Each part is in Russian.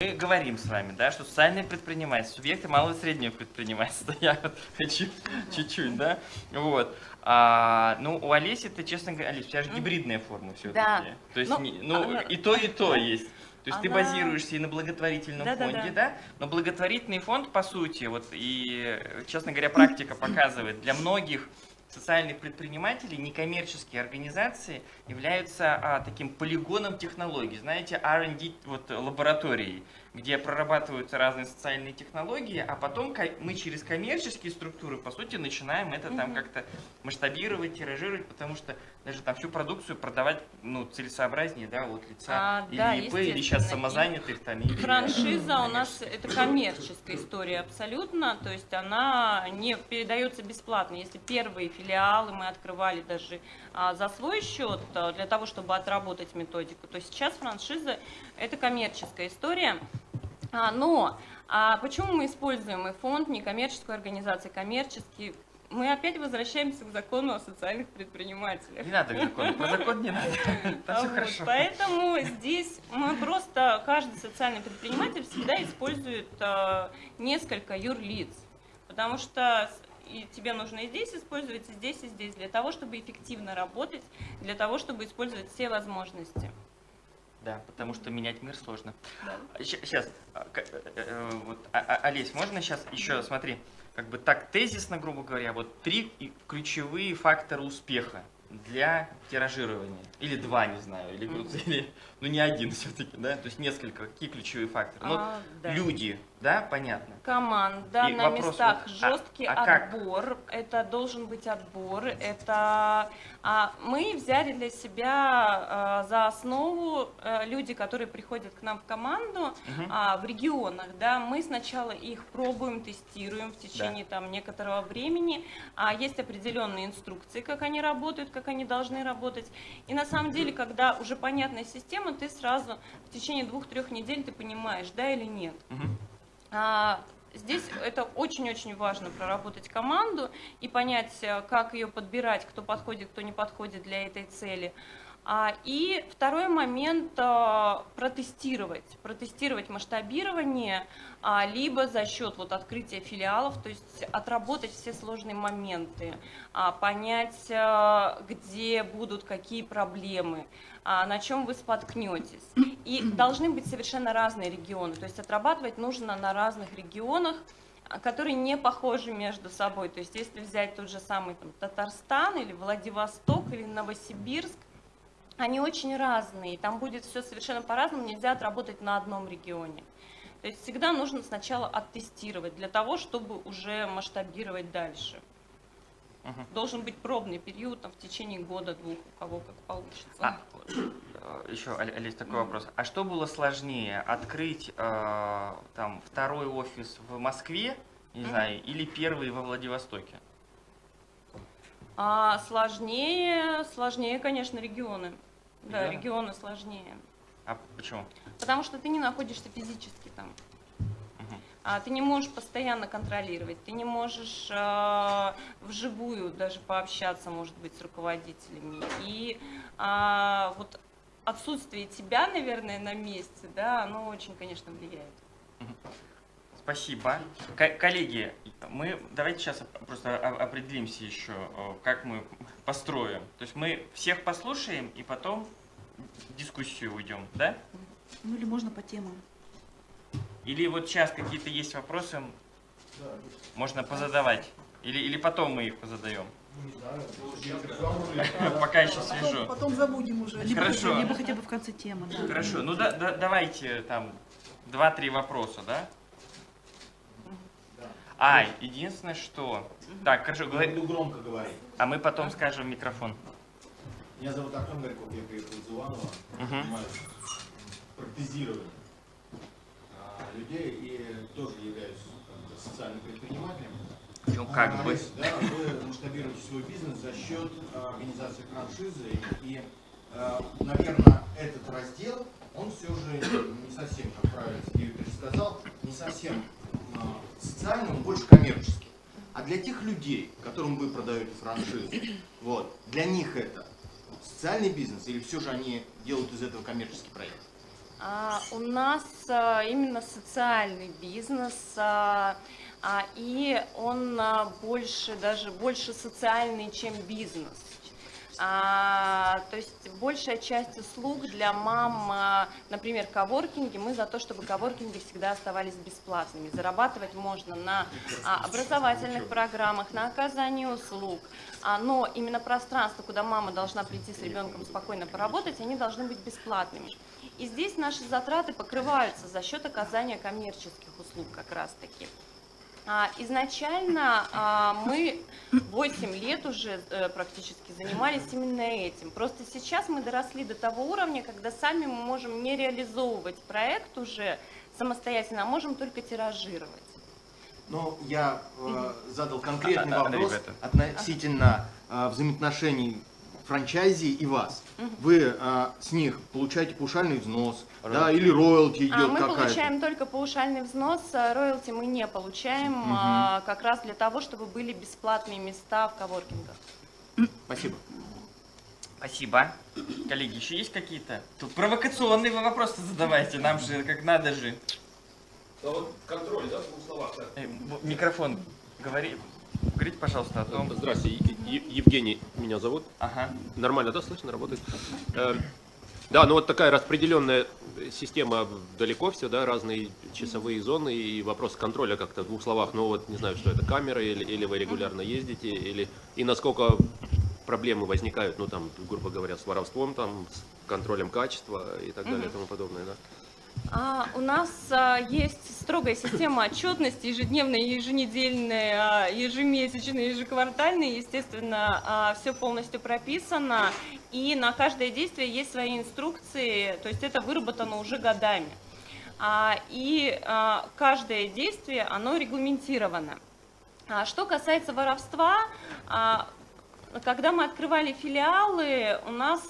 мы говорим с вами, да, что социальные предприниматели, субъекты малого и среднего предпринимательства, я вот хочу чуть-чуть, да, вот. А, ну, у Олеси, ты, честно говоря, Олесь, у тебя же гибридная форма все-таки. Да. То есть, Ну, не- ну, она- и то, и то есть. То есть ты Она- базируешься и на благотворительном Да-да-да. фонде, да? Но благотворительный фонд, по сути, вот и, честно говоря, практика показывает, для многих социальных предпринимателей некоммерческие организации являются а, таким полигоном технологий, знаете, R&D вот, лабораторией, где прорабатываются разные социальные технологии, а потом мы через коммерческие структуры, по сути, начинаем это там как-то масштабировать, тиражировать, потому что даже там всю продукцию продавать ну, целесообразнее, да, от лица А, или да, ИП, или сейчас самозанятых там. или, Франшиза у нас это коммерческая история абсолютно, то есть она не передается бесплатно. Если первые филиалы мы открывали даже а, за свой счет а, для того, чтобы отработать методику, то сейчас франшиза это коммерческая история. А, но а почему мы используем и фонд, некоммерческую организацию, коммерческий? Мы опять возвращаемся к закону о социальных предпринимателях. Не надо к закону, про закон не надо, там все хорошо. Поэтому здесь мы просто, каждый социальный предприниматель всегда использует несколько юрлиц, потому что и тебе нужно и здесь использовать, и здесь, и здесь, для того, чтобы эффективно работать, для того, чтобы использовать все возможности. Да, потому что менять мир сложно. Да. Сейчас, вот, а- а- Олесь, можно сейчас еще, смотри, как бы так тезисно, грубо говоря, вот три ключевые фактора успеха для тиражирования. Или два, не знаю, или, или ну не один все-таки, да, то есть несколько. Какие ключевые факторы? Ну, А, да. люди, да, понятно. Команда И на вопрос местах, вот, а- жесткий а как? отбор, это должен быть отбор, это а, мы взяли для себя а, за основу а, люди, которые приходят к нам в команду Мгм. а, в регионах, да, мы сначала их пробуем, тестируем в течение там некоторого времени, а есть определенные инструкции, как они работают, как они должны работать, и на самом деле, когда уже понятная система, ты сразу в течение двух-трех недель ты понимаешь, да или нет. Мгм. А, Здесь это очень-очень важно проработать команду и понять, э, как ее подбирать, кто подходит, кто не подходит для этой цели. А, И второй момент а, протестировать, протестировать масштабирование, а, либо за счет вот открытия филиалов, то есть отработать все сложные моменты, понять, а, где будут какие проблемы, на чем вы споткнетесь. И должны быть совершенно разные регионы, то есть отрабатывать нужно на разных регионах, а, которые не похожи между собой. То есть если взять тот же самый там, Татарстан или Владивосток или Новосибирск, они очень разные, там будет все совершенно по-разному, нельзя отработать на одном регионе. То есть всегда нужно сначала оттестировать для того, чтобы уже масштабировать дальше. Мгм. Должен быть пробный период там, в течение года-двух, у кого как получится. А, э, еще, Оле- Олесь, такой вопрос. А что было сложнее, открыть э, там второй офис в Москве, не Мгм. знаю, или первый во Владивостоке? А сложнее, сложнее, конечно, регионы. Да, Регионы? регионы сложнее. А почему? Потому что ты не находишься физически там. А ты не можешь постоянно контролировать, ты не можешь а, вживую даже пообщаться, может быть, с руководителями. И а, вот отсутствие тебя, наверное, на месте, да, оно очень, конечно, влияет. Спасибо. Ко- коллеги, мы давайте сейчас просто определимся еще, э, как мы построим. То есть мы всех послушаем и потом в дискуссию уйдем, да? Ну или можно по темам. Или вот сейчас какие-то есть вопросы, можно позадавать. Или, или потом мы их позадаем. Пока еще свежо. потом забудем уже. Либо, Хорошо. хотя, либо хотя бы в конце темы. Да. Хорошо, ну да, да- давайте там два-три вопроса, да? А, единственное, что... Так, хорошо, Я говори- буду громко говорить. а мы потом скажем в микрофон. Меня зовут Артем Горьков, я приехал из Иванова. Мгм. Занимаюсь протезированием а, людей и тоже являюсь социальным предпринимателем. Ну, как А, бы. Да, вы масштабируете свой бизнес за счет а, организации франшизы. И, а, наверное, этот раздел, он все же не совсем, как правильно Сергей Викторович сказал, не совсем а, социальный, он больше коммерческий. А для тех людей, которым вы продаете франшизу, вот, для них это социальный бизнес или все же они делают из этого коммерческий проект? А, у нас а, именно социальный бизнес, а, и он больше, даже больше социальный, чем бизнес. А, то есть большая часть услуг для мам, а, например, коворкинги, мы за то, чтобы коворкинги всегда оставались бесплатными. Зарабатывать можно на а, образовательных программах, на оказании услуг, а, но именно пространство, куда мама должна прийти с ребенком спокойно поработать, они должны быть бесплатными. И здесь наши затраты покрываются за счет оказания коммерческих услуг как раз-таки. А, Изначально а, мы 8 лет уже э, практически занимались именно этим. Просто сейчас мы доросли до того уровня, когда сами мы можем не реализовывать проект уже самостоятельно, а можем только тиражировать. Но я э, задал конкретный А, а, вопрос ребята. относительно э, взаимоотношений франчайзи и вас. Вы э, с них получаете паушальный взнос, да, или роялти идет А, мы какая-то. получаем только паушальный взнос, а роялти мы не получаем, а, как раз для того, чтобы были бесплатные места в коворкингах. Спасибо. Спасибо. Коллеги, еще есть какие-то? Тут провокационные вы вопросы задавайте, нам же как надо же. А вот контроль, да, в двух словах. да. Э, Микрофон, говори, говорите, пожалуйста, о том. Здрасте, Е- Е- Евгений меня зовут. Ага. Нормально, да, слышно, работает? Э, Да, ну вот такая распределенная система далеко все, да, разные часовые зоны и вопрос контроля как-то в двух словах. Ну вот не знаю, что это камера или, или вы регулярно ездите, или и насколько проблемы возникают, ну там, грубо говоря, с воровством, там, с контролем качества и так далее и тому подобное, да. А, у нас а, есть строгая система отчетности, ежедневная, еженедельная, а, ежемесячная, ежеквартальная. Естественно, все полностью прописано, и на каждое действие есть свои инструкции, то есть это выработано уже годами. И каждое действие, оно регламентировано. Что касается воровства, когда мы открывали филиалы, у нас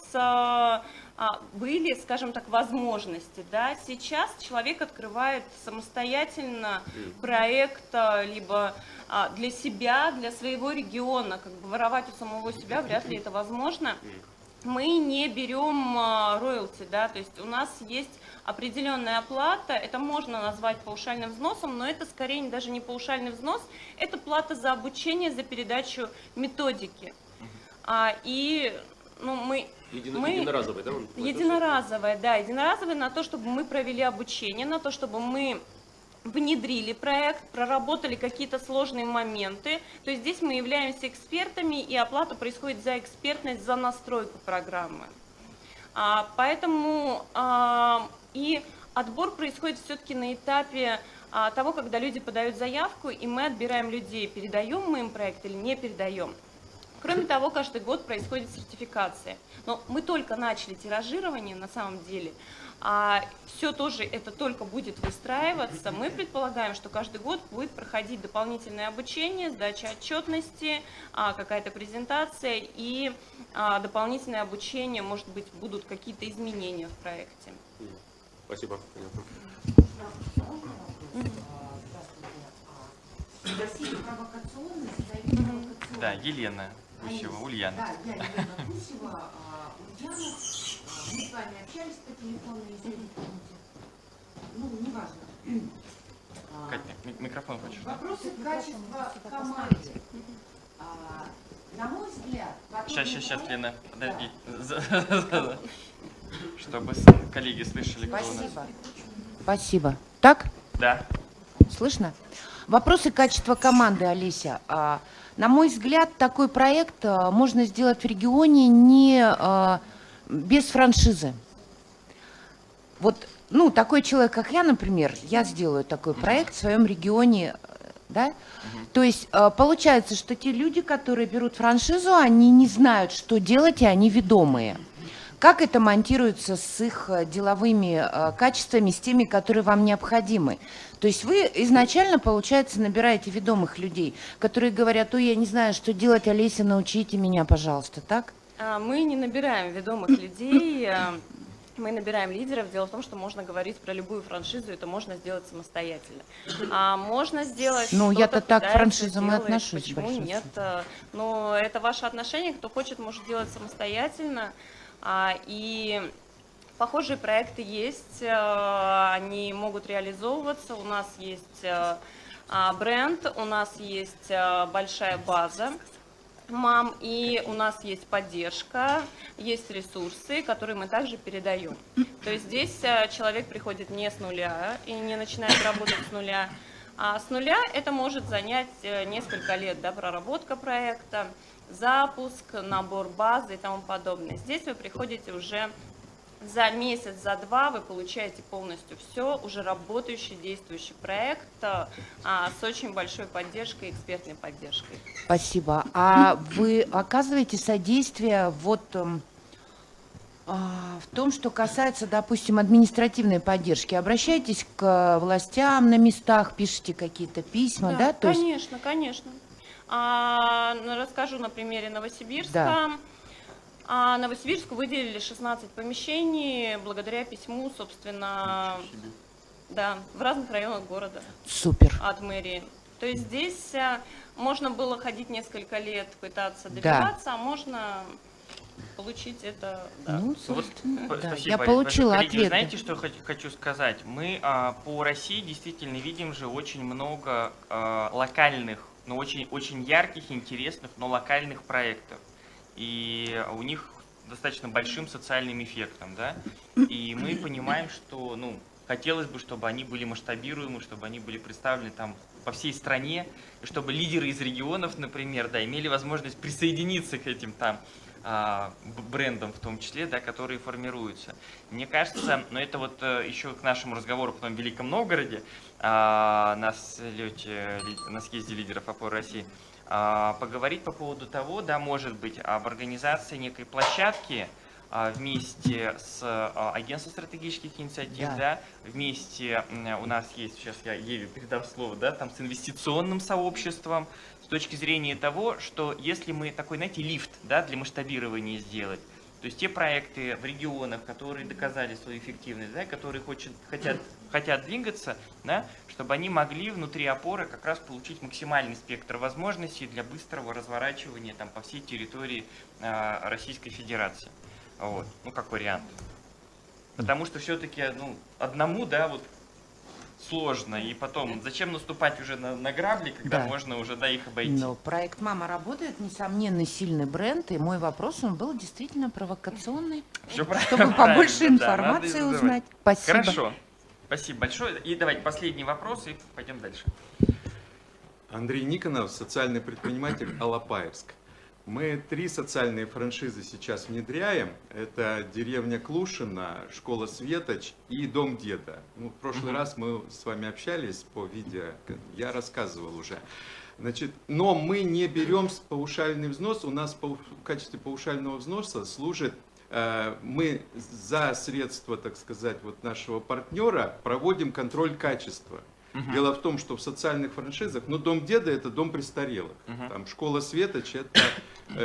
были, скажем так, возможности. Да? Сейчас человек открывает самостоятельно проект, а, либо а, для себя, для своего региона. Как бы воровать у самого себя вряд ли это возможно. Мы не берем а, роялти, да, то есть у нас есть определенная оплата, это можно назвать паушальным взносом, но это скорее даже не паушальный взнос, это плата за обучение, за передачу методики. А, и ну, мы Едино- Мы- единоразовый, да? Единоразовое, да, единоразовое на то, чтобы мы провели обучение, на то, чтобы мы внедрили проект, проработали какие-то сложные моменты. То есть здесь мы являемся экспертами, и оплата происходит за экспертность, за настройку программы. А, поэтому а, и отбор происходит все-таки на этапе а, того, когда люди подают заявку, и мы отбираем людей, передаем мы им проект или не передаем. Кроме того, каждый год происходит сертификация. Но мы только начали тиражирование на самом деле, а все тоже это только будет выстраиваться. Мы предполагаем, что каждый год будет проходить дополнительное обучение, сдача отчетности, а, какая-то презентация и а, дополнительное обучение, может быть, будут какие-то изменения в проекте. Спасибо. понятно. Да, Елена Гусева, Ульяна. Да, я Елена Гусева, а, Ульяна. А, Мы с вами общались по телефону, если не помните. Ну, неважно. А, Катя, ми- микрофон хочешь? да? Вопросы качества команды. На мой взгляд, Сейчас, сейчас, сейчас, Лена, подожди. Чтобы коллеги слышали, кто у нас. Спасибо. Спасибо. Так? Да. Слышно? Вопросы качества команды, Олеся. На мой взгляд, такой проект а, можно сделать в регионе не а, без франшизы. Вот, ну, такой человек, как я, например, я сделаю такой проект в своем регионе, э, да? То есть получается, что те люди, которые берут франшизу, они не знают, что делать, и они ведомые. Как это монтируется с их э, деловыми э, качествами, с теми, которые вам необходимы? То есть вы изначально, получается, набираете ведомых людей, которые говорят, ой, я не знаю, что делать, Олеся, научите меня, пожалуйста, так? А, Мы не набираем ведомых людей, а, мы набираем лидеров. Дело в том, что можно говорить про любую франшизу, это можно сделать самостоятельно. А можно сделать Ну, я-то так к франшизам и отношусь, Почему нет? Но это ваше отношение, кто хочет, может делать самостоятельно. А, И Похожие проекты есть, э, они могут реализовываться. У нас есть э, а, бренд, у нас есть э, большая база мам, и у нас есть поддержка, есть ресурсы, которые мы также передаем. То есть здесь человек приходит не с нуля и не начинает работать с нуля, а с нуля это может занять несколько лет, да, проработка проекта, запуск, набор базы и тому подобное. Здесь вы приходите уже за месяц, за два вы получаете полностью все, уже работающий, действующий проект а, с очень большой поддержкой, экспертной поддержкой. Спасибо. А вы оказываете содействие вот эм, а, в том, что касается, допустим, административной поддержки? Обращаетесь к властям на местах, пишете какие-то письма, да? То есть- конечно, конечно. А, ну, расскажу на примере Новосибирска. Да. А, Новосибирску выделили 16 помещений благодаря письму, собственно, да, в разных районах города Супер. от мэрии. То есть здесь а, можно было ходить несколько лет, пытаться Да. добиваться, а можно получить это, да. Ну, Вот, собственно, п- да. спасибо, Я получила Коллеги, ответ. знаете, что я хочу- хочу сказать? Мы а, по России действительно видим же очень много а, локальных, но очень, очень ярких, интересных, но локальных проектов. И у них достаточно большим социальным эффектом, да? И мы понимаем, что, ну, хотелось бы, чтобы они были масштабируемы, чтобы они были представлены там по всей стране, и чтобы лидеры из регионов, например, да, имели возможность присоединиться к этим там а, брендам в том числе, да, которые формируются. Мне кажется, но это вот э, еще к нашему разговору потом в Великом Новгороде, а, на слете, на съезде лидеров опоры России, а, поговорить по поводу того, да, может быть, об организации некой площадки а, вместе с а, агентством стратегических инициатив, Да. да, вместе у нас есть, сейчас я Еве передам слово, да, там с инвестиционным сообществом, с точки зрения того, что если мы такой, знаете, лифт, да, для масштабирования сделать, то есть те проекты в регионах, которые доказали свою эффективность, да, которые хочет, хотят, хотят двигаться, да, чтобы они могли внутри опоры как раз получить максимальный спектр возможностей для быстрого разворачивания там, по всей территории а, Российской Федерации. Вот. Ну, как вариант. Потому что все-таки ну, одному, да, вот сложно. И потом, зачем наступать уже на, на грабли, когда Да. можно уже да, их обойти? Но проект «Мама» работает, несомненно, сильный бренд, и мой вопрос, он был действительно провокационный, правильно, чтобы побольше правильно, да, надо информации задавать. узнать. Спасибо. Хорошо. Спасибо большое. И давайте последний вопрос, и пойдем дальше. Андрей Никонов, социальный предприниматель Алапаевск. Мы три социальные франшизы сейчас внедряем. Это деревня Клушина, школа Светоч и Дом Деда. Ну, в прошлый Мгм. раз мы с вами общались по видео, я рассказывал уже. Значит, но мы не берем паушальный взнос. У нас в качестве паушального взноса служит э, мы за средства, так сказать, вот нашего партнера проводим контроль качества. Мгм. Дело в том, что в социальных франшизах, ну, Дом Деда это дом престарелых. Мгм. Там Школа Светоч это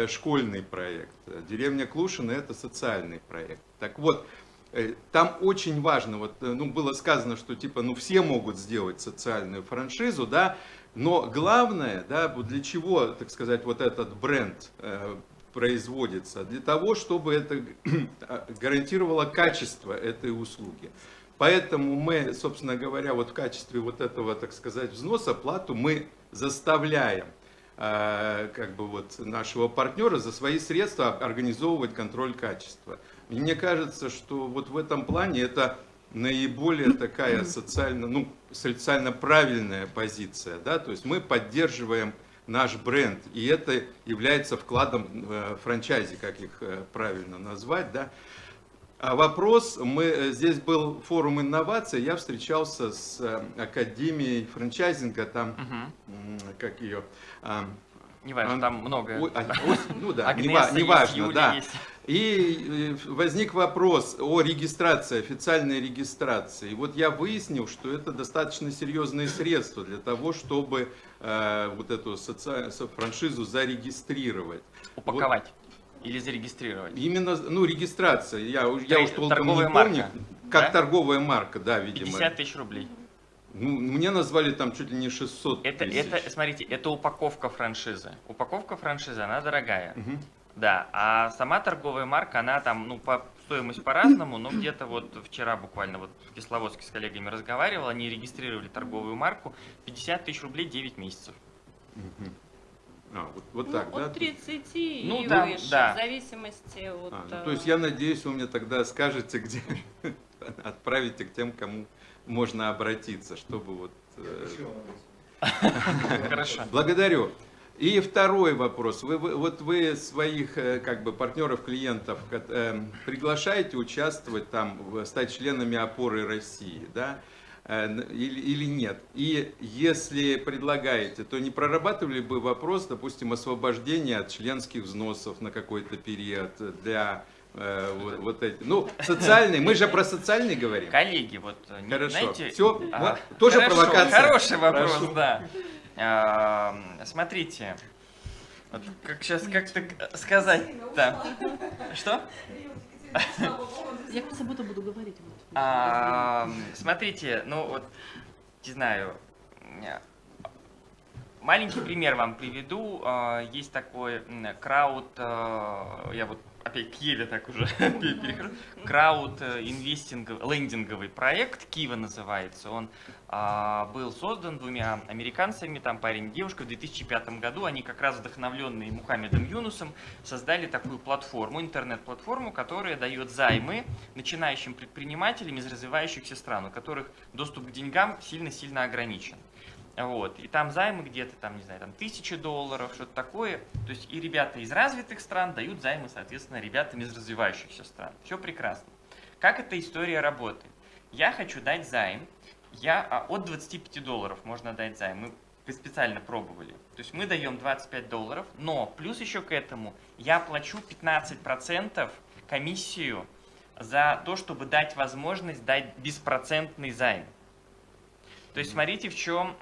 школьный проект. Деревня Клушина это социальный проект. Так вот, э, там очень важно, вот, э, ну, было сказано, что типа, ну, все могут сделать социальную франшизу, да, но главное, да, для чего, так сказать, вот этот бренд э, производится? Для того, чтобы это гарантировало качество этой услуги. Поэтому мы, собственно говоря, вот в качестве вот этого, так сказать, взноса плату мы заставляем э, как бы вот нашего партнера за свои средства организовывать контроль качества. И мне кажется, что вот в этом плане это наиболее такая социально, ну, социально правильная позиция, да, то есть мы поддерживаем наш бренд, и это является вкладом э, франчайзи, как их э, правильно назвать, да. А вопрос, мы, э, здесь был форум инноваций, я встречался с э, Академией франчайзинга, там, м, как ее, Неважно, там много. А, ось- ну да, неважно, Юля да. есть. И э, возник вопрос о регистрации, официальной регистрации. И вот я выяснил, что это достаточно серьезные средства для того, чтобы э, вот эту соци- со- франшизу зарегистрировать. Упаковать или зарегистрировать. Именно, ну, регистрация, я, уж- я уж толком не помню, марка, как да? торговая марка, да, видимо. 50 тысяч рублей. Ну, мне назвали там чуть ли не 600 Это, тысяч. это, смотрите, это упаковка франшизы. Упаковка франшизы, она дорогая. Мгм. Да, а сама торговая марка, она там, ну, по, с себестоимость по-разному, но где-то вот вчера буквально вот в Кисловодске с коллегами разговаривал, они регистрировали торговую марку 50 тысяч рублей 9 месяцев. Мгм. А, вот, вот Ну, так, да? от 30 Ну и да, выше, да. в зависимости от... А, ну, э, то есть я надеюсь, вы мне тогда скажете, где отправите к тем, кому можно обратиться, чтобы вот... э, Хорошо. Благодарю. И второй вопрос. Вы, вы- вот вы своих э, как бы партнеров, клиентов э, приглашаете участвовать там, в- стать членами опоры России, да? Э, Или, или нет? И если предлагаете, то не прорабатывали бы вопрос, допустим, освобождения от членских взносов на какой-то период для э, вот, вот эти. Ну, социальный, мы же про социальный говорим. Коллеги, вот э, не Хорошо. знаете... Все, а, тоже хорошо, провокация. Хороший вопрос, Прошу. да. А, смотрите, вот как сейчас как-то сказать, да. Что? Я в субботу буду говорить. вот. А, смотрите, ну вот, не знаю, маленький пример вам приведу. Есть такой крауд, я вот опять к Еве так уже. Крауд э, инвестинговый, лендинговый проект, Кива называется. Он а, был создан двумя американцами, там парень и девушка, в 2005 году. Они как раз вдохновленные Мухаммедом Юнусом создали такую платформу, интернет-платформу, которая дает займы начинающим предпринимателям из развивающихся стран, у которых доступ к деньгам сильно-сильно ограничен. Вот. И там займы где-то, там, не знаю, там тысячи долларов, что-то такое. То есть и ребята из развитых стран дают займы, соответственно, ребятам из развивающихся стран. Все прекрасно. Как эта история работает? Я хочу дать займ. Я, а, от 25 долларов можно дать займ. Мы специально пробовали. То есть мы даем 25 долларов, но плюс еще к этому я плачу 15% комиссию за то, чтобы дать возможность дать беспроцентный займ. То есть смотрите, в чем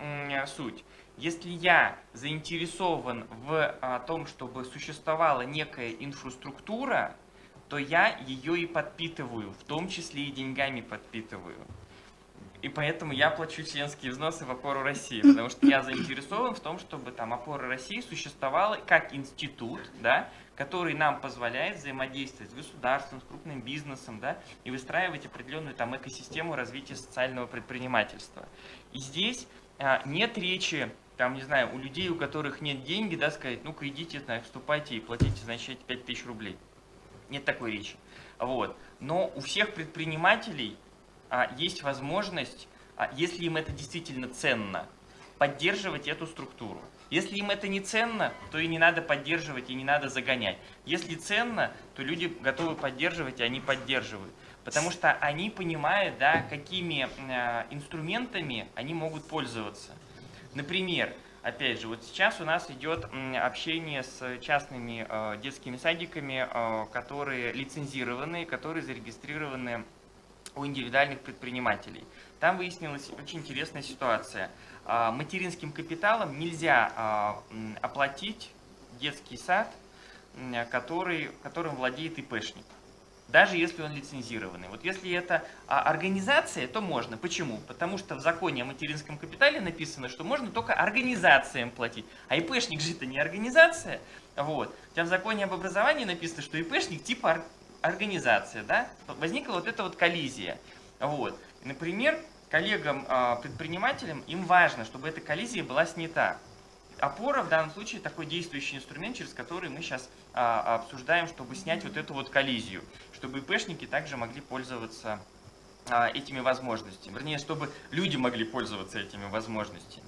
суть. Если я заинтересован в а, том, чтобы существовала некая инфраструктура, то я ее и подпитываю, в том числе и деньгами подпитываю. И поэтому я плачу членские взносы в опору России, потому что я заинтересован в том, чтобы там опора России существовала как институт, да, который нам позволяет взаимодействовать с государством, с крупным бизнесом, да, и выстраивать определенную там экосистему развития социального предпринимательства. И здесь а, нет речи, там, не знаю, у людей, у которых нет деньги, да, сказать, ну-ка идите, вступайте и платите, значит, 5 тысяч рублей. Нет такой речи. Вот. Но у всех предпринимателей а, есть возможность, а, если им это действительно ценно, поддерживать эту структуру. Если им это не ценно, то и не надо поддерживать, и не надо загонять. Если ценно, то люди готовы поддерживать, и они поддерживают. Потому что они понимают, да, какими э, инструментами они могут пользоваться. Например, опять же, вот сейчас у нас идет общение с частными э, детскими садиками, э, которые лицензированы, которые зарегистрированы у индивидуальных предпринимателей. Там выяснилась очень интересная ситуация. А, Материнским капиталом нельзя а, оплатить детский сад, который, которым владеет ИПшник, даже если он лицензированный. Вот если это а, организация, то можно. Почему? Потому что в законе о материнском капитале написано, что можно только организациям платить. А ИПшник же это не организация. Вот. Хотя в законе об образовании написано, что ИПшник типа ор- организация. Да? Возникла вот эта вот коллизия. Вот. Например, коллегам-предпринимателям им важно, чтобы эта коллизия была снята. Опора в данном случае такой действующий инструмент, через который мы сейчас а, обсуждаем, чтобы снять вот эту вот коллизию, чтобы ИПшники также могли пользоваться а, этими возможностями. Вернее, чтобы люди могли пользоваться этими возможностями.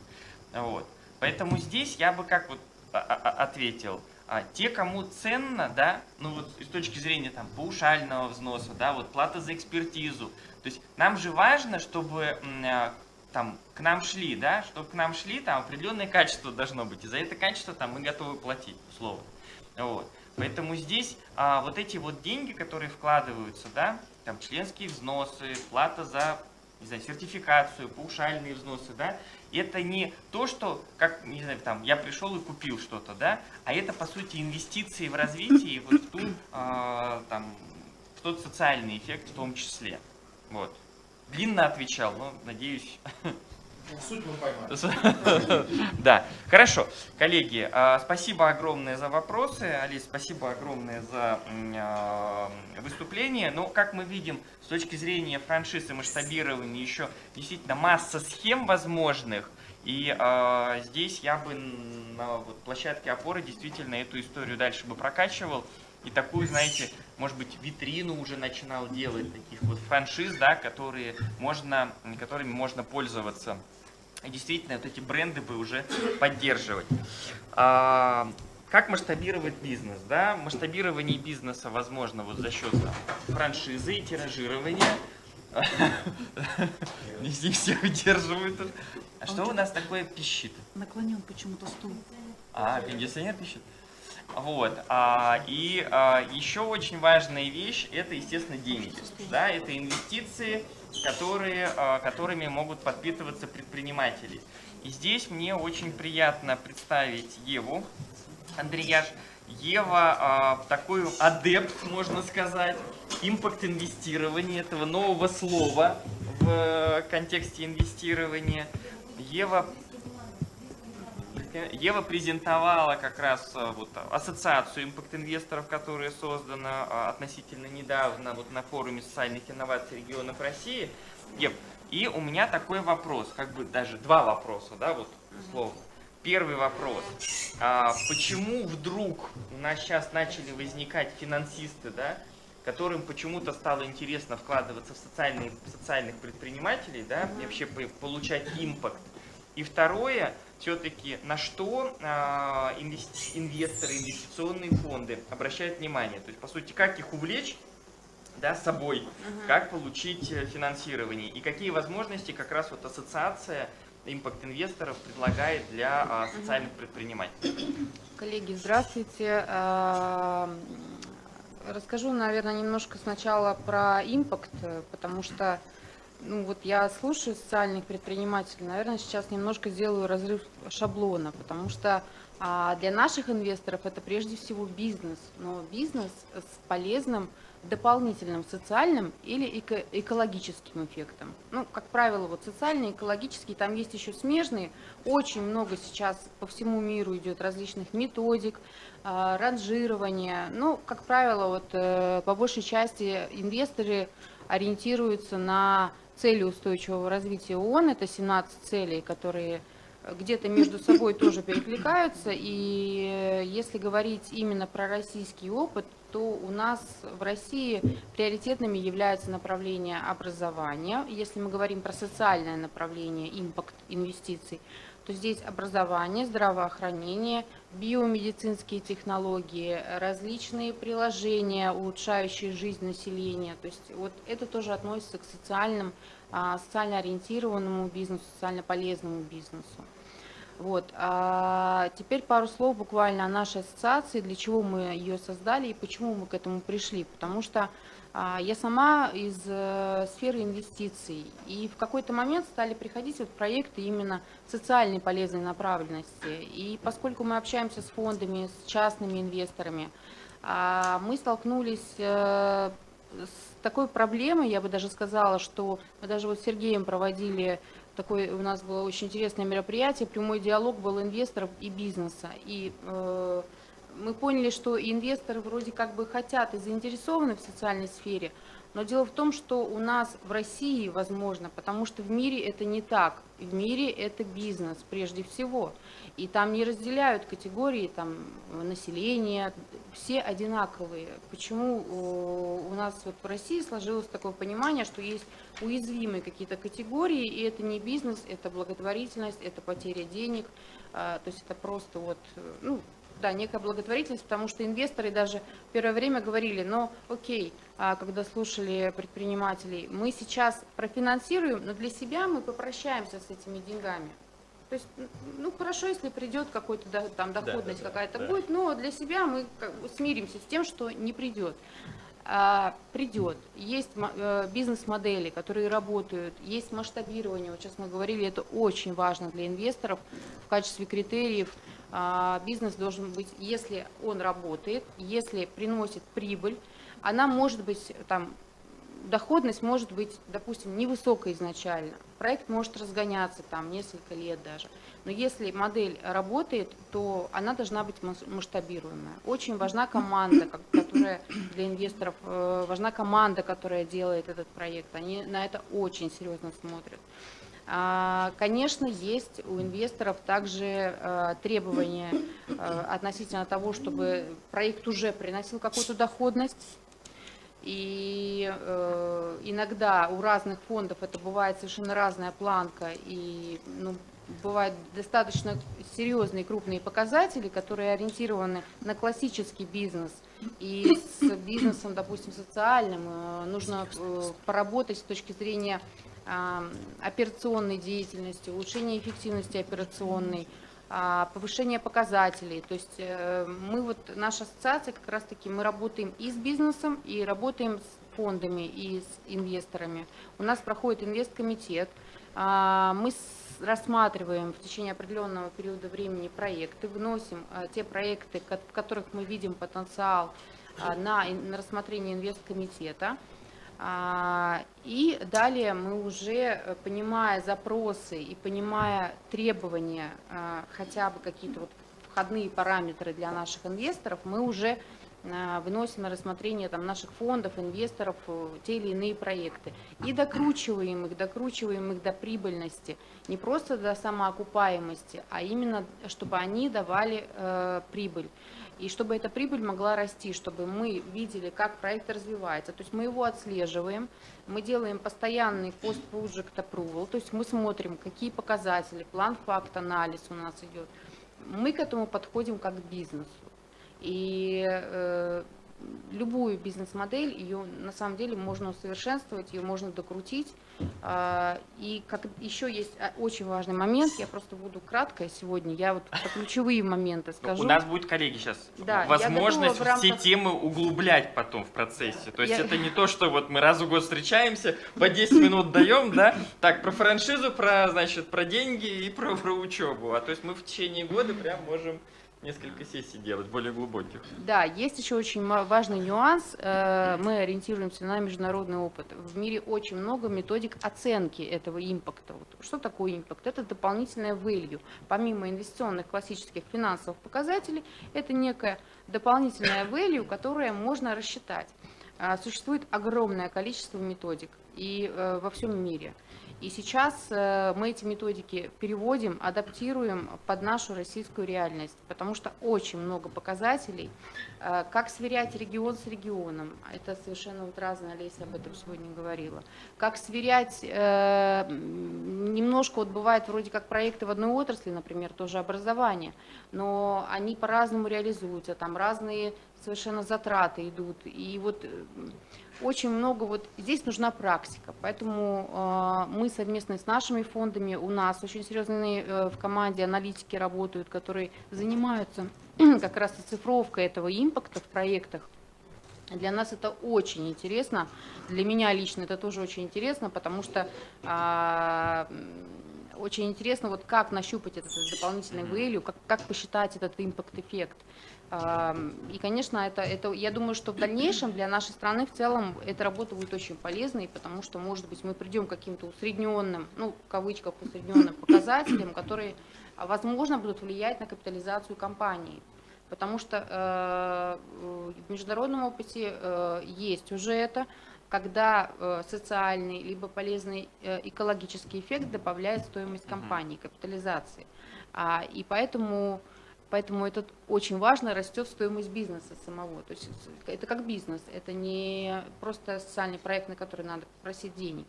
Вот. Поэтому здесь я бы как вот а, а, ответил, а, те, кому ценно, да, ну вот с точки зрения там паушального взноса, да, вот плата за экспертизу, то есть нам же важно, чтобы а, там к нам шли, да, чтобы к нам шли, там определенное качество должно быть, и за это качество там мы готовы платить, условно. Вот. Поэтому здесь а, вот эти вот деньги, которые вкладываются, да, там членские взносы, плата за не знаю, сертификацию, паушальные взносы, да, это не то, что, как, не знаю, там, я пришел и купил что-то, да, а это, по сути, инвестиции в развитие, и вот в, ту, а, там, в тот социальный эффект в том числе. Вот. Длинно отвечал, но, надеюсь, Суть мы поймали. Да, хорошо. Коллеги, а, спасибо огромное за вопросы. Алис, спасибо огромное за а, выступление. Но, как мы видим, с точки зрения франшиз и масштабирования еще действительно масса схем возможных. И а, здесь я бы на вот, площадке опоры действительно эту историю дальше бы прокачивал. И такую, знаете, может быть, витрину уже начинал делать, таких вот франшиз, да, которые можно, которыми можно пользоваться. И действительно, вот эти бренды бы уже поддерживать. А, как масштабировать бизнес? Да? Масштабирование бизнеса возможно вот за счет там, франшизы и тиражирования. Не все выдерживают. А что у нас такое пищит? Наклонен почему-то стул. А, кондиционер пищит? Вот. А, и а, еще очень важная вещь – это, естественно, деньги. Да, это инвестиции, которые, а, которыми могут подпитываться предприниматели. И здесь мне очень приятно представить Еву Андреяш. Ева а, такой адепт, можно сказать, импакт инвестирования, этого нового слова в контексте инвестирования. Ева Ева презентовала как раз а, вот, ассоциацию импакт-инвесторов, которая создана а, относительно недавно вот, на форуме социальных инноваций регионов России. Ев, и у меня такой вопрос, как бы даже два вопроса, да, вот условно. Первый вопрос. А почему вдруг у нас сейчас начали возникать финансисты, да, которым почему-то стало интересно вкладываться в социальные, социальных предпринимателей, да, и вообще получать импакт? И второе, все-таки на что э, инвести инвесторы, инвестиционные фонды обращают внимание. То есть, по сути, как их увлечь да, собой, угу. как получить э, финансирование и какие возможности как раз вот ассоциация импакт-инвесторов предлагает для а, социальных предпринимателей. Коллеги, здравствуйте. А, расскажу, наверное, немножко сначала про импакт, потому что ну вот я слушаю социальных предпринимателей, наверное, сейчас немножко сделаю разрыв шаблона, потому что а, для наших инвесторов это прежде всего бизнес, но бизнес с полезным дополнительным социальным или эко экологическим эффектом. Ну, как правило, вот социальный, экологический, там есть еще смежные. Очень много сейчас по всему миру идет различных методик, э, ранжирования. Ну, как правило, вот э, по большей части инвесторы ориентируются на цели устойчивого развития ООН, это 17 целей, которые где-то между собой тоже перекликаются. И если говорить именно про российский опыт, то у нас в России приоритетными являются направления образования. Если мы говорим про социальное направление, импакт инвестиций, то здесь образование, здравоохранение, биомедицинские технологии, различные приложения, улучшающие жизнь населения. То есть вот это тоже относится к социальным, а, социально ориентированному бизнесу, социально полезному бизнесу. Вот. А теперь пару слов буквально о нашей ассоциации, для чего мы ее создали и почему мы к этому пришли. Потому что я сама из э, сферы инвестиций, и в какой-то момент стали приходить вот проекты именно социальной полезной направленности. И поскольку мы общаемся с фондами, с частными инвесторами, а, мы столкнулись э, с такой проблемой, я бы даже сказала, что мы даже вот с Сергеем проводили такой у нас было очень интересное мероприятие, прямой диалог был инвесторов и бизнеса. И э, мы поняли, что инвесторы вроде как бы хотят и заинтересованы в социальной сфере, но дело в том, что у нас в России возможно, потому что в мире это не так. В мире это бизнес прежде всего. И там не разделяют категории там, населения, все одинаковые. Почему э, у нас вот в России сложилось такое понимание, что есть уязвимые какие-то категории, и это не бизнес, это благотворительность, это потеря денег, а, то есть это просто вот, ну, да, некая благотворительность, потому что инвесторы даже в первое время говорили, ну, окей, а, когда слушали предпринимателей, мы сейчас профинансируем, но для себя мы попрощаемся с этими деньгами. То есть, ну, хорошо, если придет какой-то там доходность да, да, какая-то да. будет, но для себя мы смиримся с тем, что не придет. А, придет. Есть э, бизнес-модели, которые работают, есть масштабирование. Вот сейчас мы говорили, это очень важно для инвесторов в качестве критериев бизнес должен быть, если он работает, если приносит прибыль, она может быть там доходность может быть, допустим, невысокая изначально. Проект может разгоняться там несколько лет даже. Но если модель работает, то она должна быть мас- масштабируемая. Очень важна команда, которая для инвесторов, э, важна команда, которая делает этот проект. Они на это очень серьезно смотрят. А, Конечно, есть у инвесторов также э, требования э, относительно того, чтобы проект уже приносил какую-то доходность. И э, иногда у разных фондов это бывает совершенно разная планка, и ну, бывают достаточно серьезные крупные показатели, которые ориентированы на классический бизнес. И с бизнесом, допустим, социальным нужно поработать с точки зрения операционной деятельности, улучшения эффективности операционной, а, повышение показателей. То есть э, мы вот, наша ассоциация как раз-таки, мы работаем и с бизнесом, и работаем с фондами, и с инвесторами. У нас проходит инвесткомитет. А, Мы рассматриваем в течение определенного периода времени проекты, вносим а, те проекты, в которых мы видим потенциал на, рассмотрение инвесткомитета. А, И далее мы уже, э, понимая запросы и понимая требования, а, хотя бы какие-то вот входные параметры для наших инвесторов, мы уже а, выносим на рассмотрение там, наших фондов, инвесторов э, те или иные проекты. И докручиваем их, докручиваем их до прибыльности. Не просто до самоокупаемости, а именно, чтобы они давали э, прибыль. И чтобы эта прибыль могла расти, чтобы мы видели, как проект развивается. То есть мы его отслеживаем, мы делаем постоянный post-project approval, то есть мы смотрим, какие показатели, план факт анализ у нас идет. Мы к этому подходим как к бизнесу. И э, любую бизнес-модель, ее на самом деле можно усовершенствовать, ее можно докрутить. А, И как еще есть а, очень важный момент, я просто буду кратко сегодня, я вот про ключевые моменты скажу. У нас будет, коллеги, сейчас Да, возможность готова все рамках- темы углублять потом в процессе. То есть Я- это не то, что вот мы раз в год встречаемся, по 10 минут даем, да? Так, про франшизу, про, значит, про деньги и про, про учебу. А то есть мы в течение года прям можем несколько сессий делать, более глубоких. Да, есть еще очень важный нюанс. Э, Мы ориентируемся на международный опыт. В мире очень много методик оценки этого импакта. Что такое импакт? Это дополнительное value. Помимо инвестиционных классических финансовых показателей, это некое дополнительное value, которое можно рассчитать. А, Существует огромное количество методик и э, во всем мире. И сейчас э, мы эти методики переводим, адаптируем под нашу российскую реальность, потому что очень много показателей, Э, как сверять регион с регионом, это совершенно вот разное, Олеся об этом сегодня говорила. Как сверять, э, немножко вот бывает вроде как проекты в одной отрасли, например, тоже образование, но они по-разному реализуются, там разные совершенно затраты идут. И вот очень много вот здесь нужна практика, поэтому э, мы совместно с нашими фондами, у нас очень серьезные э, в команде аналитики работают, которые занимаются как раз оцифровкой этого импакта в проектах. Для нас это очень интересно, для меня лично это тоже очень интересно, потому что а, очень интересно, вот как нащупать этот дополнительный value, как, как посчитать этот импакт-эффект. А, И, конечно, это, это, я думаю, что в дальнейшем для нашей страны в целом эта работа будет очень полезной, потому что, может быть, мы придем к каким-то усредненным, ну, в кавычках, усредненным показателям, которые, а, возможно, будут влиять на капитализацию компании. Потому что э, в международном опыте э, есть уже это, когда э, социальный либо полезный э, экологический эффект добавляет стоимость компании, капитализации. А, и поэтому, поэтому это очень важно, растет стоимость бизнеса самого. То есть это как бизнес, это не просто социальный проект, на который надо просить денег.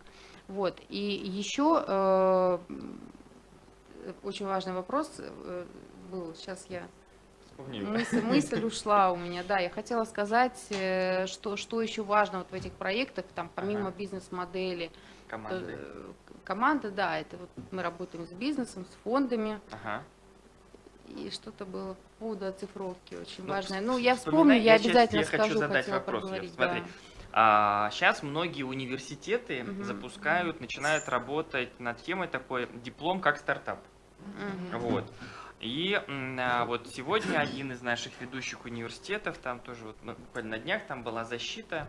Вот. И еще э, очень важный вопрос э, был, сейчас я Вспомнили. Мысль, мысль ушла у меня, да. Я хотела сказать, э, что, что еще важно вот в этих проектах, там, помимо Ага. бизнес-модели, Команды. э, команда, да, это вот мы работаем с бизнесом, с фондами, Ага. И что-то было по поводу оцифровки очень Ну, важное. Ну, я вспомню, я я обязательно хочу скажу, задать хотела вопрос, Лев. проговорить, Смотри, да. сейчас многие университеты Мгм. запускают, начинают работать над темой такой диплом как стартап. Мгм. Вот. И а, вот сегодня один из наших ведущих университетов, там тоже вот ну, буквально на днях там была защита,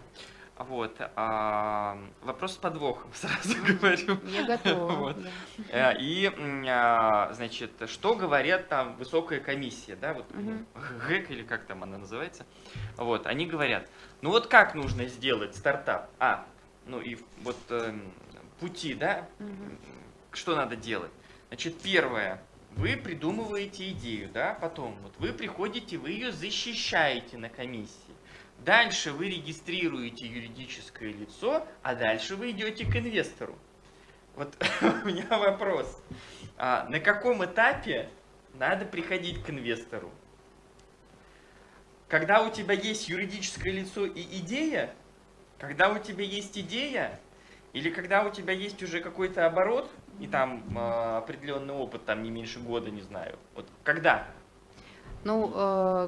Вот. а, вопрос с подвохом, сразу говорю. Я готова. Вот. да. Э, И, а, значит, что говорят там высокая комиссия, да, вот Мгм. ГЭК или как там она называется, вот, они говорят, ну вот как нужно сделать стартап? А, ну и вот эм, пути, да, Мгм. что надо делать? Значит, первое, вы придумываете идею, да, потом вот вы приходите, вы ее защищаете на комиссии. Дальше вы регистрируете юридическое лицо, а дальше вы идете к инвестору. Вот у меня вопрос. А на каком этапе надо приходить к инвестору? Когда у тебя есть юридическое лицо и идея, когда у тебя есть идея, или когда у тебя есть уже какой-то оборот, и там э, определенный опыт, там не меньше года, не знаю. Вот когда? Ну, э,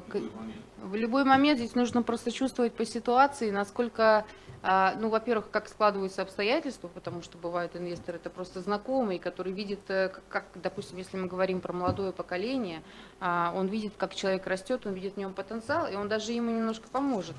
в любой момент здесь нужно просто чувствовать по ситуации, насколько, а, ну, во-первых, как складываются обстоятельства, потому что бывают инвесторы, это просто знакомый, который видит, э, как, допустим, если мы говорим про молодое поколение, а, он видит, как человек растет, он видит в нем потенциал, и он даже ему немножко поможет.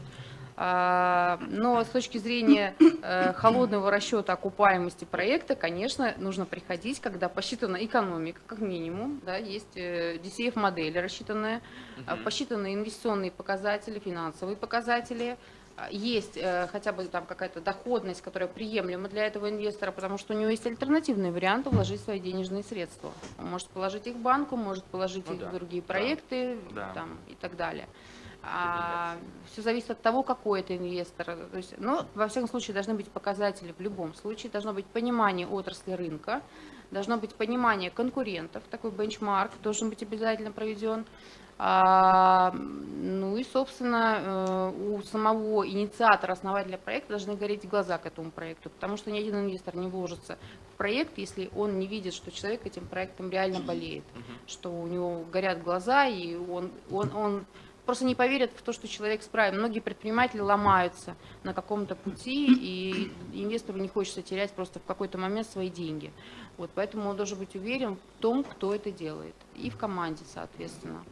А, Но с точки зрения э, холодного расчета окупаемости проекта, конечно, нужно приходить, когда посчитана экономика, как минимум, да, есть э, DCF-модель рассчитанная, Мгм. посчитаны инвестиционные показатели, финансовые показатели, а, есть э, хотя бы там какая-то доходность, которая приемлема для этого инвестора, потому что у него есть альтернативный вариант вложить свои денежные средства. Он может положить их в банку, может положить Ну их да, в другие проекты да. там, и так далее. Все зависит от того, какой это инвестор. То есть, ну, во всяком случае, должны быть показатели в любом случае, должно быть понимание отрасли рынка, должно быть понимание конкурентов, такой бенчмарк должен быть обязательно проведен. А, ну и, собственно, э, у самого инициатора, основателя проекта должны гореть глаза к этому проекту, потому что ни один инвестор не вложится в проект, если он не видит, что человек этим проектом реально болеет, что у него горят глаза, и он, он, он просто не поверит в то, что человек справится. Многие предприниматели ломаются на каком-то пути, и инвестору не хочется терять просто в какой-то момент свои деньги. Вот, поэтому он должен быть уверен в том, кто это делает, и в команде, соответственно.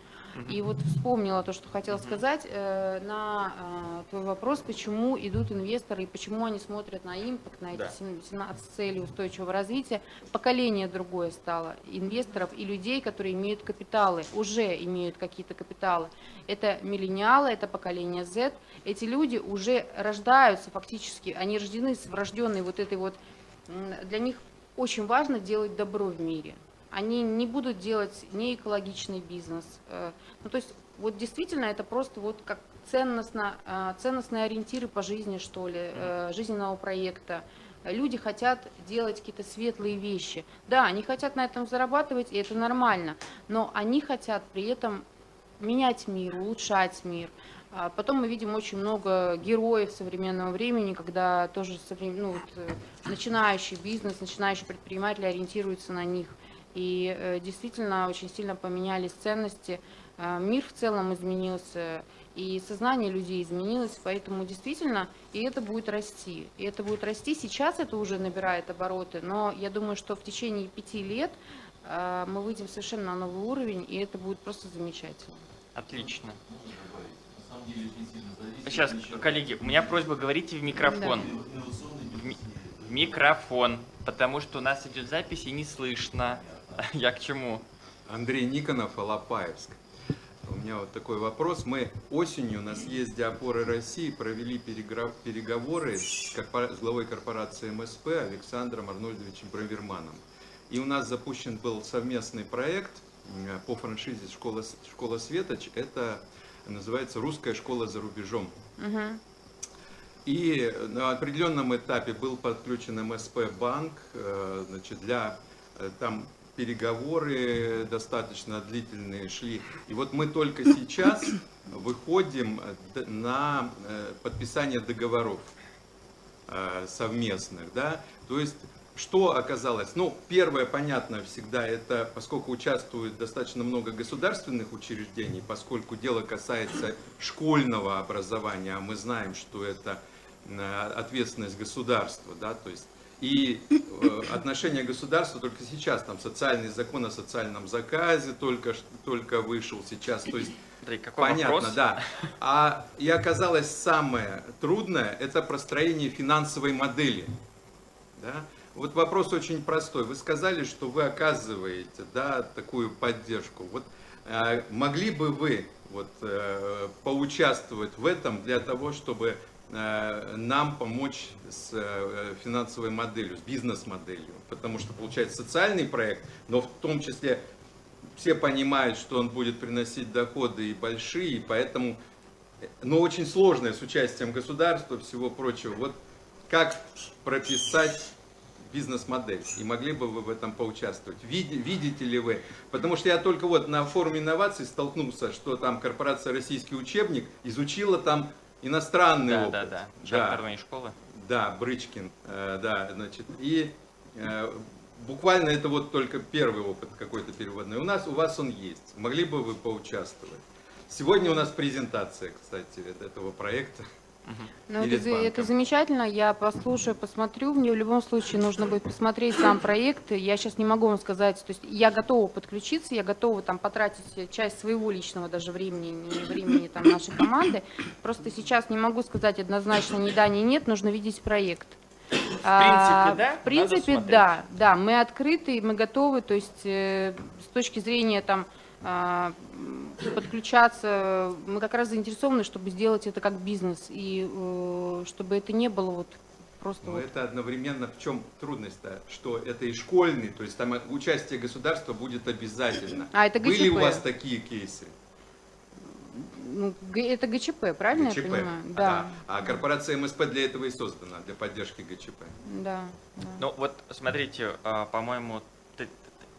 И вот вспомнила то, что хотела сказать э, на э, твой вопрос, почему идут инвесторы и почему они смотрят на импакт, на эти Да. сем- 17 целей устойчивого развития. Поколение другое стало инвесторов и людей, которые имеют капиталы, уже имеют какие-то капиталы. Это миллениалы, это поколение Z. Эти люди уже рождаются фактически, они рождены с врожденной вот этой вот... Для них очень важно делать добро в мире. Они не будут делать не экологичный бизнес. э, Ну, то есть, вот действительно, это просто вот как ценностно, э, ценностные ориентиры по жизни, что ли, э, жизненного проекта. Люди хотят делать какие-то светлые вещи. Да, они хотят на этом зарабатывать, и это нормально, но они хотят при этом менять мир, улучшать мир. А Потом мы видим очень много героев современного времени, когда тоже ну, вот, начинающий бизнес, начинающий предприниматель ориентируется на них. И э, действительно очень сильно поменялись ценности. Э, Мир в целом изменился, и сознание людей изменилось, поэтому действительно и это будет расти. И это будет расти. Сейчас это уже набирает обороты, но я думаю, что в течение пяти лет э, мы выйдем совершенно на новый уровень, и это будет просто замечательно. Отлично. Сейчас, коллеги, у меня просьба говорите в микрофон. В, ми- в микрофон, потому что у нас идет запись и не слышно. Я к чему? Андрей Никонов, Алапаевск. У меня вот такой вопрос. Мы осенью на съезде опоры России провели переговоры с, корпора- с главой корпорации МСП Александром Арнольдовичем Браверманом. И у нас запущен был совместный проект по франшизе «Школа, школа Светоч». Это называется «Русская школа за рубежом». И на определенном этапе был подключен МСП банк, э, значит, для э, там переговоры достаточно длительные шли. И вот мы только сейчас выходим на э, подписание договоров э, совместных, да, то есть что оказалось? Ну, первое, понятно всегда, это поскольку участвует достаточно много государственных учреждений, поскольку дело касается школьного образования, а мы знаем, что это э, ответственность государства, да, то есть и э, отношение государства только сейчас, там социальный закон о социальном заказе только, только вышел сейчас, то есть Андрей, какой Понятно, вопрос? да. А и оказалось самое трудное, это простроение финансовой модели. Да? Вот вопрос очень простой. Вы сказали, что вы оказываете да, такую поддержку. Вот э, могли бы вы вот, э, поучаствовать в этом для того, чтобы нам помочь с э, финансовой моделью, с бизнес-моделью? Потому что получается социальный проект, но в том числе все понимают, что он будет приносить доходы и большие, и поэтому, но очень сложное с участием государства, всего прочего. Вот как прописать бизнес-модель, и могли бы вы в этом поучаствовать? Види- видите ли вы? Потому что я только вот на форуме инноваций столкнулся, что там корпорация «Российский учебник» изучила там иностранный Да, опыт. да, да. Чартерные школы. Да, Брычкин, э, да, значит, и э, буквально это вот только первый опыт какой-то переводной. У нас, у вас он есть. Могли бы вы поучаствовать? Сегодня у нас презентация, кстати, этого проекта. Ну, Или это, это замечательно, я послушаю, посмотрю. Мне в любом случае нужно будет посмотреть сам проект. Я сейчас не могу вам сказать, то есть я готова подключиться, я готова там потратить часть своего личного даже времени, не времени там нашей команды. Просто сейчас не могу сказать однозначно ни да, ни нет, нужно видеть проект. В да, В принципе, да, да, мы открыты, мы готовы, то есть э, с точки зрения там а, подключаться, мы как раз заинтересованы, чтобы сделать это как бизнес и э, чтобы это не было вот просто Но вот это одновременно в чем трудность-то? Что это и школьный, то есть там участие государства будет обязательно. А, это Были у ГЧП. вас такие кейсы? ну, это ГЧП, правильно ГЧП? я понимаю? А, Да, А корпорация МСП для этого и создана, для поддержки ГЧП. да. да. Ну вот, смотрите, а, по-моему,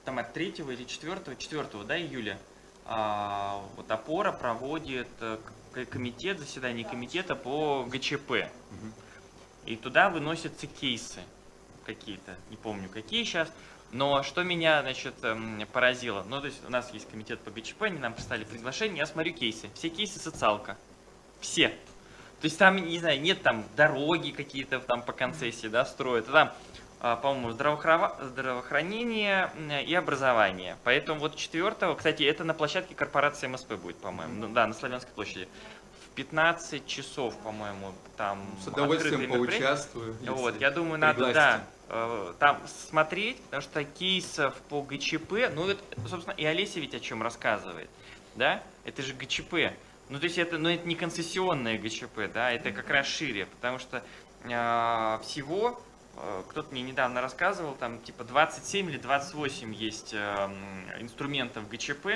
там от 3 или 4, 4, да, июля, а, вот опора проводит э, комитет, заседание комитета по ГЧП. И туда выносятся кейсы какие-то, не помню какие сейчас. Но что меня, значит, эм, поразило, ну, то есть у нас есть комитет по ГЧП, они нам прислали приглашение, я смотрю кейсы. Все кейсы социалка. Все. То есть там, не знаю, нет там дороги какие-то там по концессии, да, строят. А Там, а, по-моему, здравоохрава- здравоохранение и образование. Поэтому вот 4 кстати, это на площадке корпорации МСП будет, по-моему. Ну, да, на Славянской площади. В 15 часов, по-моему, там С удовольствием поучаствую. Вот, я думаю, надо, да, э, там смотреть, потому что кейсов по ГЧП, ну, это, собственно, и Олеся ведь о чем рассказывает, да, это же ГЧП. Ну, то есть это, ну, это не концессионное ГЧП, да, это как раз шире, потому что э, всего, кто-то мне недавно рассказывал, там типа 27 или 28 есть э, м, инструментов ГЧП,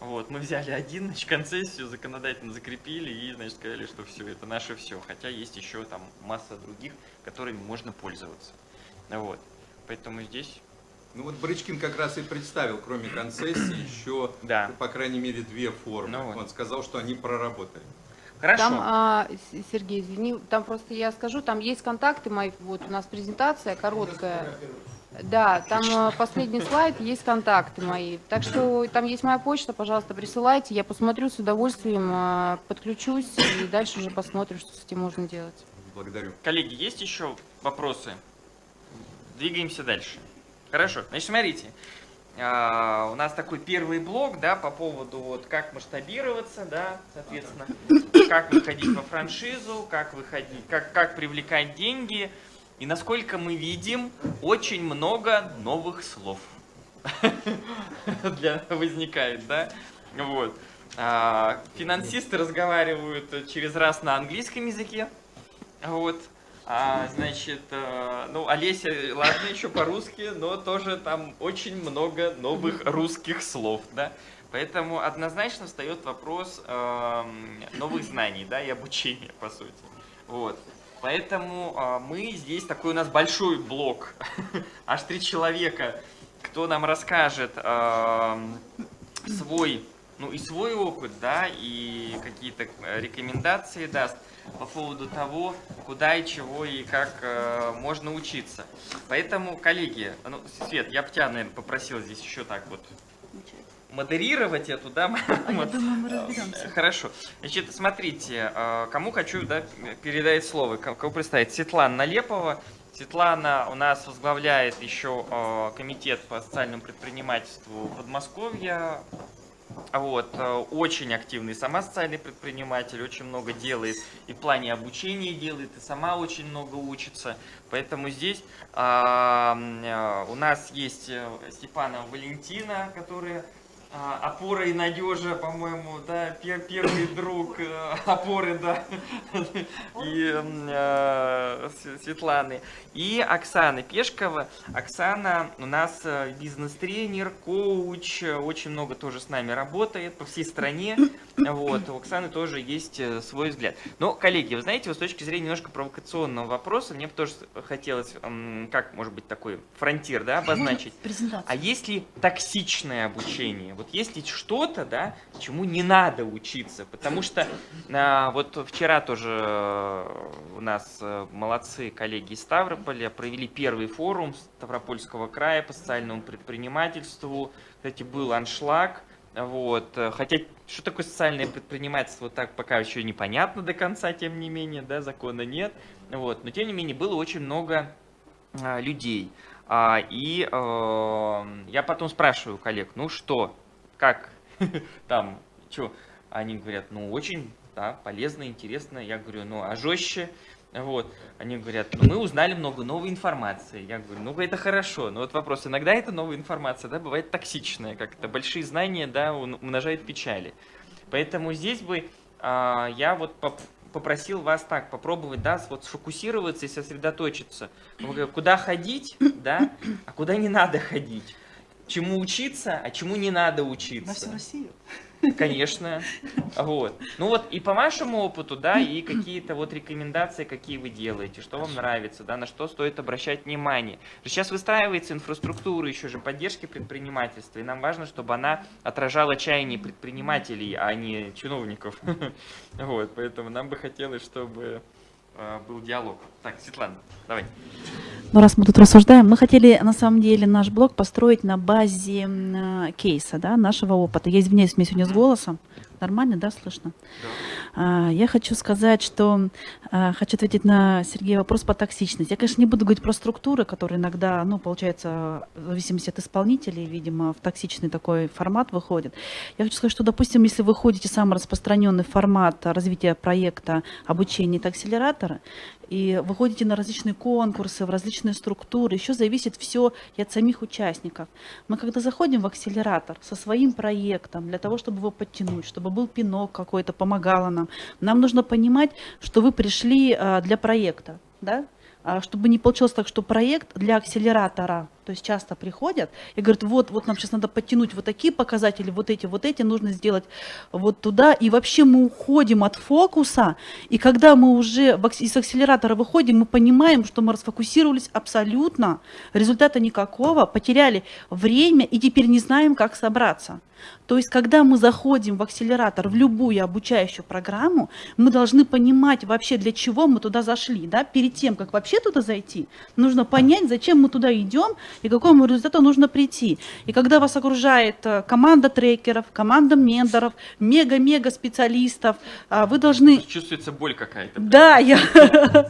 вот, мы взяли один, значит, концессию законодательно закрепили и, значит, сказали, что все, это наше все. Хотя есть еще там масса других, которыми можно пользоваться. Вот. Поэтому здесь, Ну вот Брычкин как раз и представил, кроме концессии, еще, да. по крайней мере, две формы. Ну вот. Он сказал, что они проработали. Хорошо. Там, а, Сергей, извини, там просто я скажу, там есть контакты мои, вот у нас презентация короткая. Да, там а, последний слайд, есть контакты мои. Так что там есть моя почта, пожалуйста, присылайте, я посмотрю с удовольствием, а, подключусь и дальше уже посмотрим, что с этим можно делать. Благодарю. Коллеги, есть еще вопросы? Двигаемся дальше. Хорошо. Значит, смотрите. А, У нас такой первый блок, да, по поводу вот как масштабироваться, да, соответственно, как выходить во франшизу, как выходить, как, как привлекать деньги. И насколько мы видим, очень много новых слов для возникает, да, вот. А, Финансисты разговаривают через раз на английском языке, вот. А, значит, э, ну, Олеся, ладно, еще по-русски, но тоже там очень много новых русских слов, да. Поэтому однозначно встает вопрос эм, новых знаний, да, и обучения, по сути. Вот. Поэтому а, мы здесь такой у нас большой блок, аж три человека, кто нам расскажет эм, свой, ну и свой опыт, да, и какие-то э, рекомендации даст по поводу того, куда и чего и как э, можно учиться. Поэтому, коллеги, ну, Свет, я бы тебя, наверное, попросил здесь еще так вот модерировать эту, да? А я думаю, мы разберемся. Хорошо. Значит, смотрите, э, кому хочу да, передать слово, ко- кого представить? Светлана Налепова. Светлана у нас возглавляет еще э, комитет по социальному предпринимательству Подмосковья. Вот, э, очень активный сама социальный предприниматель, очень много делает и в плане обучения делает, и сама очень много учится. Поэтому здесь а, э, у нас есть э, Степанова Валентина, которая опора и надежа, по-моему, да, пер, первый друг э, опоры, да, и э, Светланы, и Оксана Пешкова. Оксана у нас э, бизнес-тренер, коуч, очень много тоже с нами работает по всей стране, вот, у Оксаны тоже есть свой взгляд. Но, коллеги, вы знаете, вот с точки зрения немножко провокационного вопроса, мне бы тоже хотелось, как, может быть, такой фронтир, да, обозначить. А есть ли токсичное обучение? Вот есть что-то, да, чему не надо учиться? Потому что а, вот вчера тоже э, у нас э, молодцы коллеги из Ставрополя провели первый форум Ставропольского края по социальному предпринимательству. Кстати, был аншлаг. Вот. Хотя, что такое социальное предпринимательство, так пока еще непонятно до конца, тем не менее, да, закона нет. Вот. Но, тем не менее, было очень много а, людей. А, и э, я потом спрашиваю коллег, ну что, как там, что? Они говорят, ну, очень, да, полезно, интересно. Я говорю, ну, а жестче? Вот. Они говорят, ну, мы узнали много новой информации. Я говорю, ну, это хорошо. Но вот вопрос, иногда эта новая информация, да, бывает токсичная, как это большие знания, да, умножают печали. Поэтому здесь бы а, я вот попросил вас так попробовать, да, вот сфокусироваться и сосредоточиться. Куда ходить, да, а куда не надо ходить чему учиться, а чему не надо учиться. На всю Россию? Конечно. Вот. Ну вот и по вашему опыту, да, и какие-то вот рекомендации, какие вы делаете, что вам нравится, да, на что стоит обращать внимание. Сейчас выстраивается инфраструктура еще же поддержки предпринимательства, и нам важно, чтобы она отражала чаяние предпринимателей, а не чиновников. Вот, поэтому нам бы хотелось, чтобы Э, был диалог. Так, Светлана, давай. Ну, раз мы тут рассуждаем, мы хотели на самом деле наш блог построить на базе э, кейса, да, нашего опыта. Я извиняюсь, мне сегодня с голосом. Нормально, да, слышно? Да. А, я хочу сказать, что а, хочу ответить на Сергея вопрос по токсичности. Я, конечно, не буду говорить про структуры, которые иногда, ну, получается, в зависимости от исполнителей, видимо, в токсичный такой формат выходит. Я хочу сказать, что, допустим, если вы ходите самый распространенный формат развития проекта обучения это и выходите на различные конкурсы, в различные структуры. Еще зависит все и от самих участников. Мы когда заходим в акселератор со своим проектом, для того, чтобы его подтянуть, чтобы был пинок какой-то, помогало нам, нам нужно понимать, что вы пришли а, для проекта. Да? А, чтобы не получилось так, что проект для акселератора, то есть часто приходят и говорят, вот, вот нам сейчас надо подтянуть вот такие показатели, вот эти, вот эти, нужно сделать вот туда, и вообще мы уходим от фокуса, и когда мы уже из акселератора выходим, мы понимаем, что мы расфокусировались абсолютно, результата никакого, потеряли время и теперь не знаем, как собраться. То есть, когда мы заходим в акселератор, в любую обучающую программу, мы должны понимать вообще, для чего мы туда зашли. Да? Перед тем, как вообще туда зайти, нужно понять, зачем мы туда идем и к какому результату нужно прийти. И когда вас окружает э, команда трекеров, команда менторов, мега-мега специалистов, а, вы должны... Чувствуется боль какая-то. Да, я...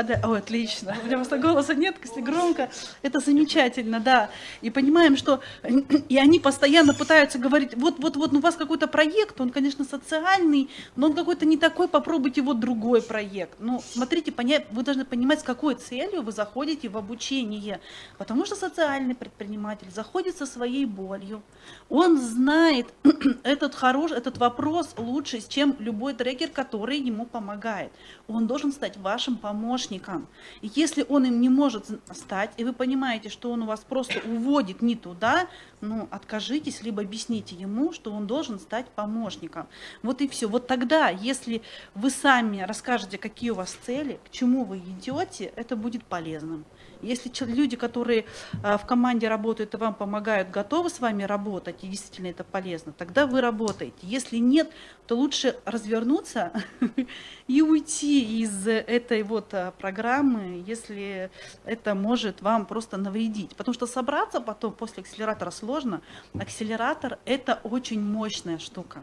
Пода... Ой, отлично. У меня просто голоса нет, если громко. Это замечательно, да. И понимаем, что и они постоянно пытаются говорить, вот, вот, вот, ну, у вас какой-то проект, он, конечно, социальный, но он какой-то не такой, попробуйте вот другой проект. Ну, смотрите, поня... вы должны понимать, с какой целью вы заходите в обучение. Потому что социальный предприниматель заходит со своей болью. Он знает этот, хорош... этот вопрос лучше, чем любой трекер, который ему помогает. Он должен стать вашим помощником. И если он им не может стать, и вы понимаете, что он у вас просто уводит не туда, ну, откажитесь, либо объясните ему, что он должен стать помощником. Вот и все. Вот тогда, если вы сами расскажете, какие у вас цели, к чему вы идете, это будет полезным. Если люди, которые а, в команде работают и вам помогают, готовы с вами работать, и действительно это полезно, тогда вы работаете. Если нет, то лучше развернуться и уйти из этой вот а, программы, если это может вам просто навредить. Потому что собраться потом после акселератора сложно. Акселератор – это очень мощная штука.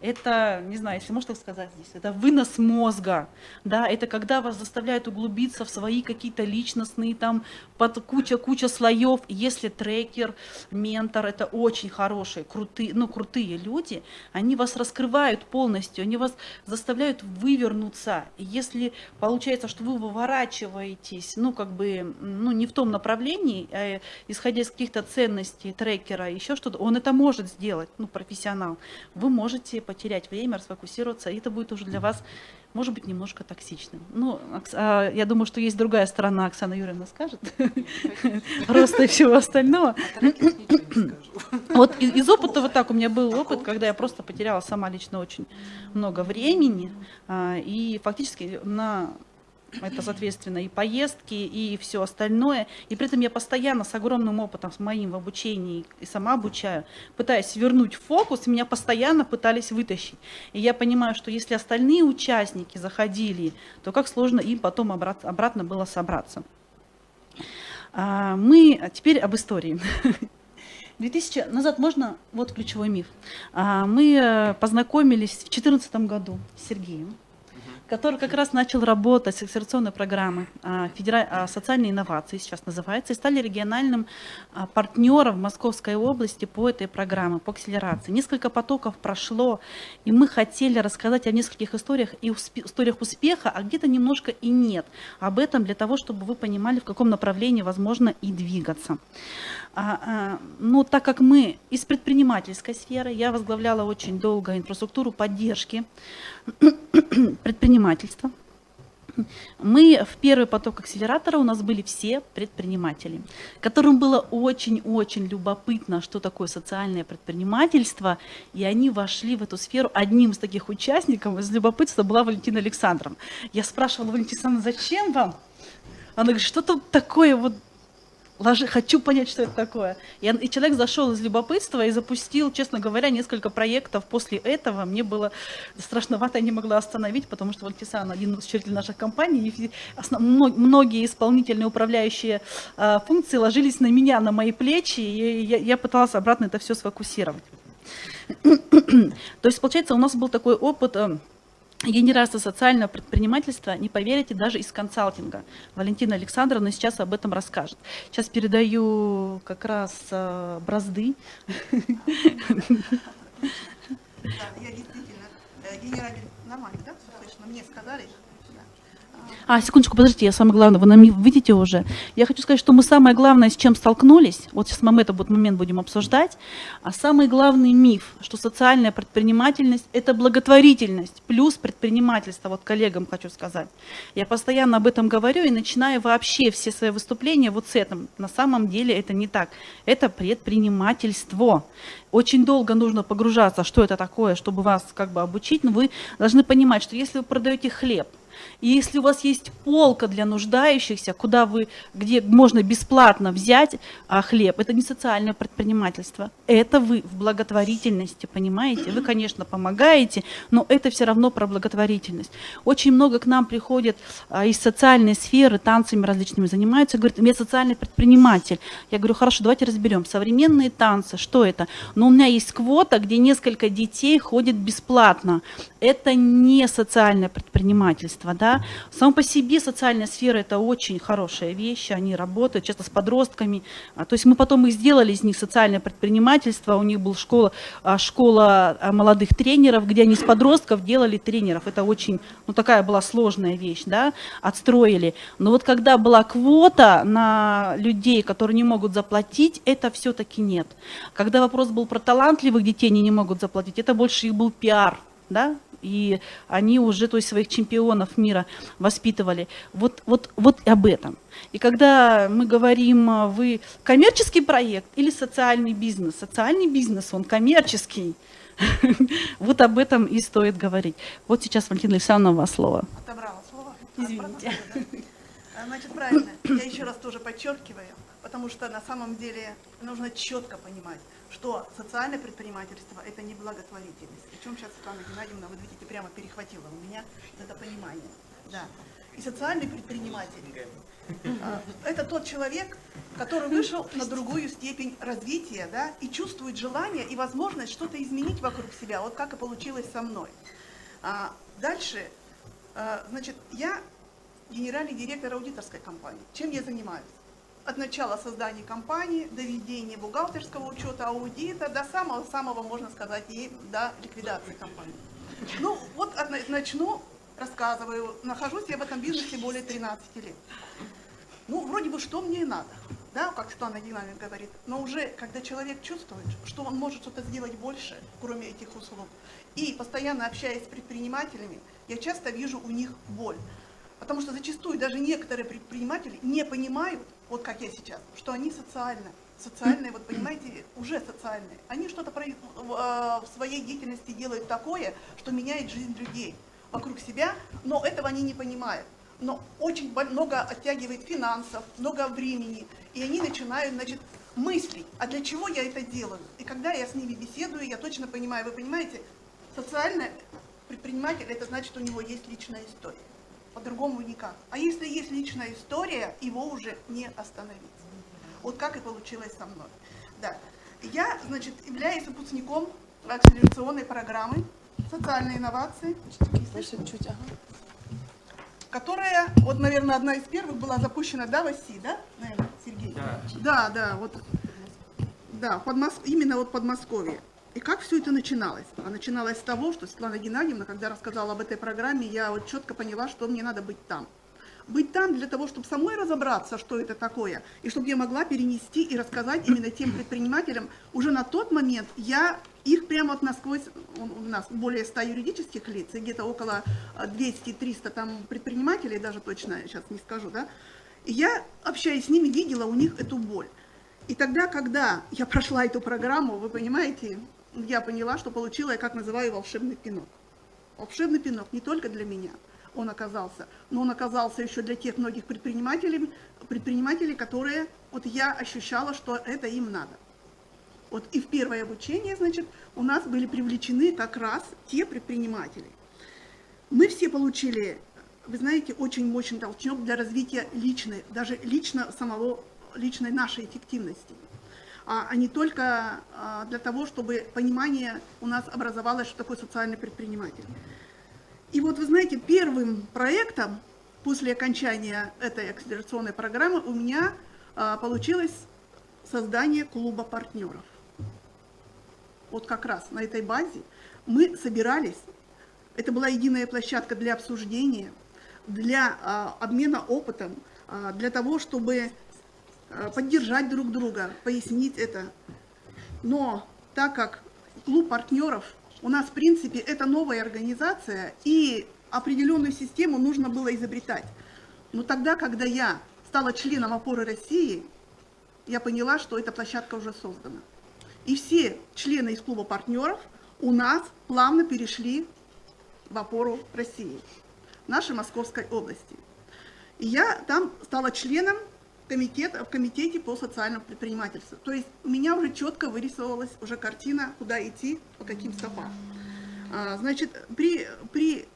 Это, не знаю, если можно сказать здесь, это вынос мозга. Да? Это когда вас заставляют углубиться в свои какие-то личностные там под куча-куча слоев. Если трекер, ментор, это очень хорошие, крутые, ну, крутые люди, они вас раскрывают полностью, они вас заставляют вывернуться. Если получается, что вы выворачиваетесь, ну, как бы, ну, не в том направлении, а, исходя из каких-то ценностей трекера, еще что-то, он это может сделать, ну, профессионал. Вы можете потерять время, расфокусироваться, и это будет уже для вас может быть, немножко токсичным. Ну, а, я думаю, что есть другая сторона, Оксана Юрьевна скажет, роста и всего остального. Вот из опыта вот так, у меня был опыт, когда я просто потеряла сама лично очень много времени, а, и фактически на это, соответственно, и поездки, и все остальное. И при этом я постоянно с огромным опытом, с моим в обучении, и сама обучаю, пытаясь вернуть фокус, меня постоянно пытались вытащить. И я понимаю, что если остальные участники заходили, то как сложно им потом обратно, было собраться. А, мы а теперь об истории. 2000 назад можно, вот ключевой миф. А, мы э, познакомились в 2014 году с Сергеем который как раз начал работать с акселерационной программой а, федера... А, социальной инновации, сейчас называется, и стали региональным а, партнером Московской области по этой программе, по акселерации. Несколько потоков прошло, и мы хотели рассказать о нескольких историях и успе... историях успеха, а где-то немножко и нет. Об этом для того, чтобы вы понимали, в каком направлении возможно и двигаться. Ну, так как мы из предпринимательской сферы, я возглавляла очень долго инфраструктуру поддержки предпринимательства. Мы в первый поток акселератора у нас были все предприниматели, которым было очень-очень любопытно, что такое социальное предпринимательство, и они вошли в эту сферу. Одним из таких участников из любопытства была Валентина Александровна. Я спрашивала Валентина зачем вам? Она говорит, что тут такое вот ложи, хочу понять, что это такое. И, и человек зашел из любопытства и запустил, честно говоря, несколько проектов. После этого мне было страшновато, я не могла остановить, потому что Вальтисан один из учредителей наших компаний, и основ, многие исполнительные управляющие э, функции ложились на меня, на мои плечи, и я, я пыталась обратно это все сфокусировать. То есть, получается, у нас был такой опыт э, генерация социального предпринимательства, не поверите, даже из консалтинга. Валентина Александровна сейчас об этом расскажет. Сейчас передаю как раз э, бразды. Да, я действительно э, генеральный, нормально, да? Слышно, мне сказали, а, секундочку, подождите, я самое главное, вы нам видите уже. Я хочу сказать, что мы самое главное, с чем столкнулись, вот сейчас мы этот момент будем обсуждать, а самый главный миф, что социальная предпринимательность – это благотворительность плюс предпринимательство, вот коллегам хочу сказать. Я постоянно об этом говорю и начинаю вообще все свои выступления вот с этим. На самом деле это не так. Это предпринимательство. Очень долго нужно погружаться, что это такое, чтобы вас как бы обучить, но вы должны понимать, что если вы продаете хлеб, и если у вас есть полка для нуждающихся, куда вы, где можно бесплатно взять а, хлеб, это не социальное предпринимательство, это вы в благотворительности, понимаете? Вы, конечно, помогаете, но это все равно про благотворительность. Очень много к нам приходит а, из социальной сферы, танцами различными занимаются, говорят, я социальный предприниматель. Я говорю, хорошо, давайте разберем. Современные танцы, что это? Но у меня есть квота, где несколько детей ходят бесплатно. Это не социальное предпринимательство общества. Да? Само по себе социальная сфера – это очень хорошая вещь, они работают часто с подростками. А, то есть мы потом и сделали из них социальное предпринимательство, у них была школа, а, школа а, молодых тренеров, где они с подростков делали тренеров. Это очень, ну такая была сложная вещь, да, отстроили. Но вот когда была квота на людей, которые не могут заплатить, это все-таки нет. Когда вопрос был про талантливых детей, они не могут заплатить, это больше их был пиар, да, и они уже то есть, своих чемпионов мира воспитывали. Вот, вот, вот об этом. И когда мы говорим, а, вы коммерческий проект или социальный бизнес? Социальный бизнес, он коммерческий. Вот об этом и стоит говорить. Вот сейчас, Валентина Александровна, у вас слово. Отобрала слово. Извините. Значит, правильно. Я еще раз тоже подчеркиваю, потому что на самом деле нужно четко понимать, что социальное предпринимательство – это не благотворительность. Причем сейчас Светлана Геннадьевна, вы видите, прямо перехватила у меня это понимание. Да. И социальный предприниматель а, – это тот человек, который вышел на другую степень развития, да, и чувствует желание и возможность что-то изменить вокруг себя, вот как и получилось со мной. А дальше, а, значит, я генеральный директор аудиторской компании. Чем я занимаюсь? От начала создания компании, до ведения бухгалтерского учета, аудита, до самого-самого, можно сказать, и до ликвидации компании. Ну, вот от- начну, рассказываю. Нахожусь я в этом бизнесе более 13 лет. Ну, вроде бы, что мне и надо, да, как Светлана Геннадьевна говорит. Но уже, когда человек чувствует, что он может что-то сделать больше, кроме этих услуг, и постоянно общаясь с предпринимателями, я часто вижу у них боль. Потому что зачастую даже некоторые предприниматели не понимают, вот как я сейчас, что они социально, социальные, вот понимаете, уже социальные. Они что-то э, в своей деятельности делают такое, что меняет жизнь людей вокруг себя, но этого они не понимают. Но очень много оттягивает финансов, много времени, и они начинают, значит, мыслить, а для чего я это делаю? И когда я с ними беседую, я точно понимаю, вы понимаете, социальный предприниматель, это значит, у него есть личная история. По-другому никак. А если есть личная история, его уже не остановить. Вот как и получилось со мной. Да. Я, значит, являюсь выпускником акселерационной программы «Социальные инновации», которая, вот, наверное, одна из первых была запущена, да, в да, наверное, Сергей? Да. Да, да, вот, да, Подмос- именно вот Подмосковье. И как все это начиналось? А начиналось с того, что Светлана Геннадьевна, когда рассказала об этой программе, я вот четко поняла, что мне надо быть там. Быть там для того, чтобы самой разобраться, что это такое, и чтобы я могла перенести и рассказать именно тем предпринимателям. Уже на тот момент я их прямо вот насквозь, у нас более 100 юридических лиц, и где-то около а, 200-300 там предпринимателей, даже точно сейчас не скажу, да, и я, общаясь с ними, видела у них эту боль. И тогда, когда я прошла эту программу, вы понимаете, я поняла, что получила, я как называю, волшебный пинок. Волшебный пинок не только для меня он оказался, но он оказался еще для тех многих предпринимателей, предпринимателей, которые, вот я ощущала, что это им надо. Вот и в первое обучение, значит, у нас были привлечены как раз те предприниматели. Мы все получили, вы знаете, очень мощный толчок для развития личной, даже лично самого, личной нашей эффективности а а не только а, для того, чтобы понимание у нас образовалось, что такое социальный предприниматель. И вот вы знаете, первым проектом после окончания этой акселерационной программы у меня а, получилось создание клуба партнеров. Вот как раз на этой базе мы собирались, это была единая площадка для обсуждения, для обмена опытом, для того, чтобы поддержать друг друга, пояснить это. Но так как клуб партнеров у нас, в принципе, это новая организация, и определенную систему нужно было изобретать. Но тогда, когда я стала членом опоры России, я поняла, что эта площадка уже создана. И все члены из клуба партнеров у нас плавно перешли в опору России, нашей Московской области. И я там стала членом комитета, в комитете по социальному предпринимательству. То есть у меня уже четко вырисовывалась уже картина, куда идти, по каким стопам. А, Значит, при, при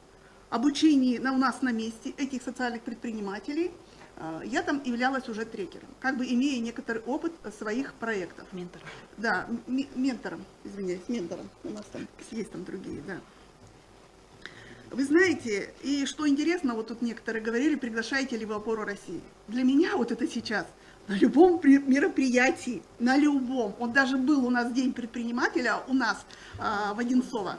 обучении на, у нас на месте этих социальных предпринимателей а, я там являлась уже трекером, как бы имея некоторый опыт своих проектов. Ментор. Да, ментором, извиняюсь, ментором. У нас там есть там другие, да. Вы знаете, и что интересно, вот тут некоторые говорили, приглашаете ли вы опору России. Для меня вот это сейчас на любом при- мероприятии, на любом, вот даже был у нас день предпринимателя, у нас а, в Одинцово,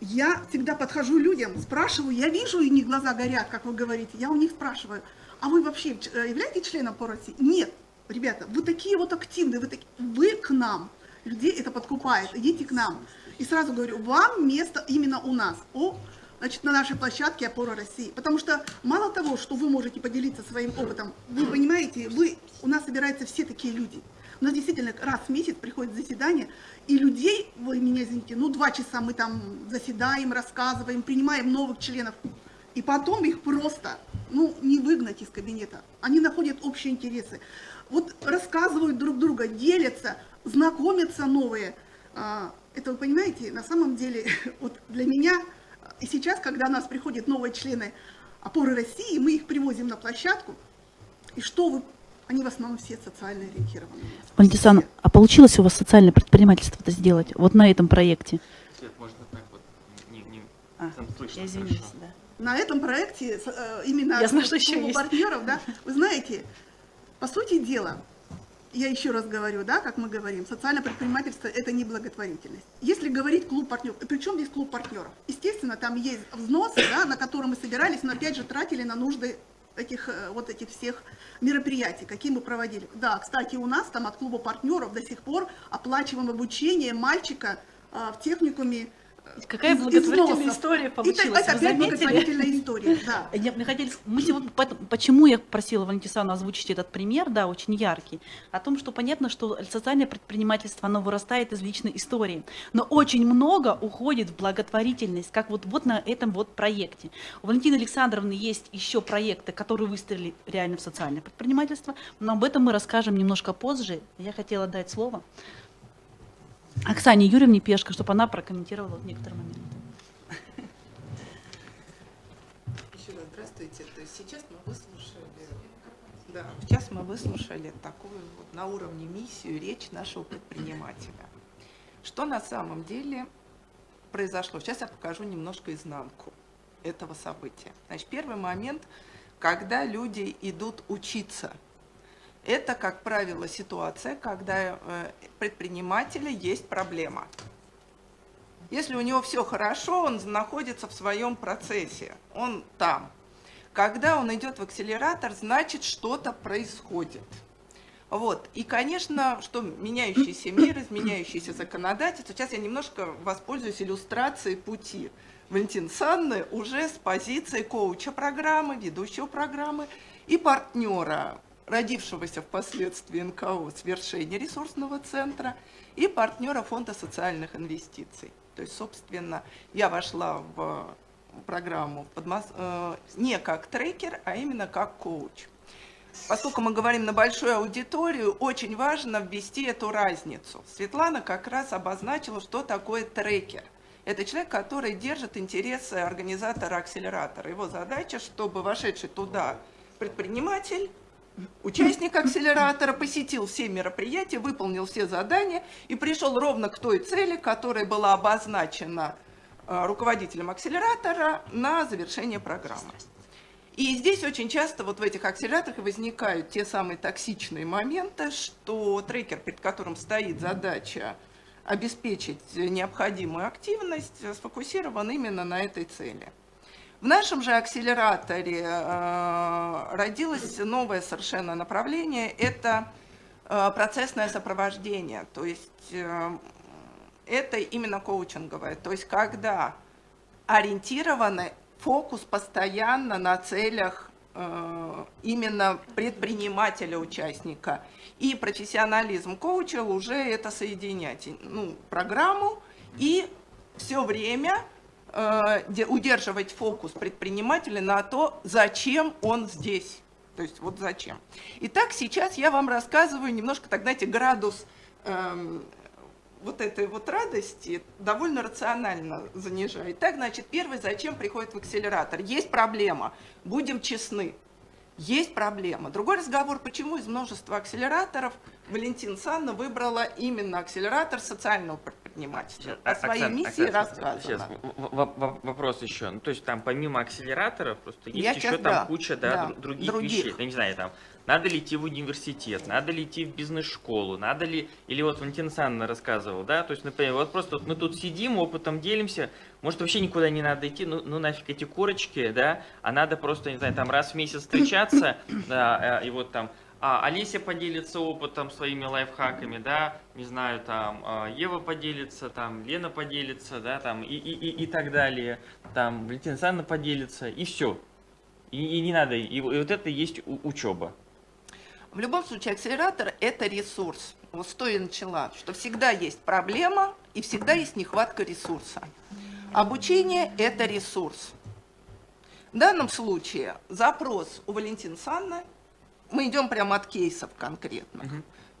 я всегда подхожу людям, спрашиваю, я вижу, и них глаза горят, как вы говорите, я у них спрашиваю, а вы вообще э, являетесь членом по России? Нет, ребята, вы такие вот активные, вы, таки- вы к нам, людей это подкупает, идите к нам. И сразу говорю, вам место именно у нас, о, значит, на нашей площадке «Опора России». Потому что мало того, что вы можете поделиться своим опытом, вы понимаете, вы, у нас собираются все такие люди. У нас действительно раз в месяц приходит заседание, и людей, вы меня извините, ну два часа мы там заседаем, рассказываем, принимаем новых членов, и потом их просто, ну, не выгнать из кабинета. Они находят общие интересы. Вот рассказывают друг друга, делятся, знакомятся новые. Это вы понимаете, на самом деле, вот для меня, и сейчас, когда у нас приходят новые члены опоры России, мы их привозим на площадку, и что вы, они в основном все социально ориентированы. Валентина, Все. а получилось у вас социальное предпринимательство это сделать? Вот на этом проекте? Свет, можно так вот, не, не, А, там слышно Я извиняюсь, хорошо. да. на этом проекте, э, именно Я знаю, что еще есть. партнеров, да, вы знаете, По сути дела, я еще раз говорю, да, как мы говорим, социальное предпринимательство – это не благотворительность. Если говорить клуб партнеров, причем здесь клуб партнеров? Естественно, там есть взносы, да, на которые мы собирались, но опять же тратили на нужды этих, э, вот этих всех мероприятий, какие мы проводили. Да, кстати, у нас там от клуба партнеров до сих пор оплачиваем обучение мальчика а, в техникуме Какая из- благотворительная износов. история Это, получилась, это вы опять благотворительная история, да. Я, мы хотели, мы сегодня, поэтому- почему я просила Валентисана озвучить этот пример, да, очень яркий, о том, что понятно, что социальное предпринимательство, оно вырастает из личной истории, но очень много уходит в благотворительность, как вот, вот на этом вот проекте. У Валентины Александровны есть еще проекты, которые выстрелили реально в социальное предпринимательство, но об этом мы расскажем немножко позже. Я хотела дать слово Оксане Юрьевне Пешко, чтобы она прокомментировала некоторые моменты. Еще раз здравствуйте. То есть сейчас мы выслушали, да, сейчас мы выслушали такую вот на уровне миссию речь нашего предпринимателя. Что на самом деле произошло? Сейчас я покажу немножко изнанку этого события. Значит, первый момент, когда люди идут учиться. Это, как правило, ситуация, когда э, предпринимателя есть проблема. Если у него все хорошо, он находится в своем процессе, он там. Когда он идет в акселератор, значит что-то происходит. Вот. И, конечно, что меняющийся мир, изменяющийся законодательство. Сейчас я немножко воспользуюсь иллюстрацией пути. Валентин Санны уже с позиции коуча программы, ведущего программы и партнера, родившегося впоследствии НКО «Свершение ресурсного центра» и партнера Фонда социальных инвестиций. То есть, собственно, я вошла в программу Подмос- э, не как трекер, а именно как коуч. Поскольку мы говорим на большую аудиторию, очень важно ввести эту разницу. Светлана как раз обозначила, что такое трекер. Это человек, который держит интересы организатора акселератора. Его задача, чтобы вошедший туда предприниматель, участник акселератора посетил все мероприятия, выполнил все задания и пришел ровно к той цели, которая была обозначена э, руководителем акселератора на завершение программы. И здесь очень часто вот в этих акселераторах возникают те самые токсичные моменты, что трекер, перед которым стоит задача обеспечить необходимую активность, сфокусирован именно на этой цели. В нашем же акселераторе э, родилось новое совершенно направление – это э, процессное сопровождение. То есть э, это именно коучинговое. То есть когда ориентированы фокус постоянно на целях именно предпринимателя-участника. И профессионализм коуча уже это соединять. Ну, программу и все время удерживать фокус предпринимателя на то, зачем он здесь. То есть вот зачем. Итак, сейчас я вам рассказываю немножко, так знаете, градус эм, вот этой вот радости довольно рационально занижает. Так, значит, первый, зачем приходит в акселератор? Есть проблема, будем честны. Есть проблема. Другой разговор, почему из множества акселераторов Валентин Санна выбрала именно акселератор социального предпринимательства. О своей Оксана, миссии Оксана, рассказано. Сейчас, вопрос еще. Ну, то есть там помимо акселераторов просто есть Я еще щас- там да, куча да, да, дру- других, других. вещей. Я не знаю, там, надо ли идти в университет, надо ли идти в бизнес-школу, надо ли... Или вот Валентина Санна рассказывал, да, то есть, например, вот просто вот мы тут сидим, опытом делимся, может вообще никуда не надо идти, ну, ну нафиг эти корочки, да, а надо просто, не знаю, там раз в месяц встречаться, да, э, и вот там а, Олеся поделится опытом, своими лайфхаками, да, не знаю, там, а, Ева поделится, там, Лена поделится, да, там, и, и, и, и так далее, там, Валентина Александровна поделится, и все. И, и не надо, и, и вот это и есть учеба. В любом случае, акселератор – это ресурс. Вот того и начала, что всегда есть проблема и всегда есть нехватка ресурса. Обучение – это ресурс. В данном случае запрос у Валентины Санны, мы идем прямо от кейсов конкретных.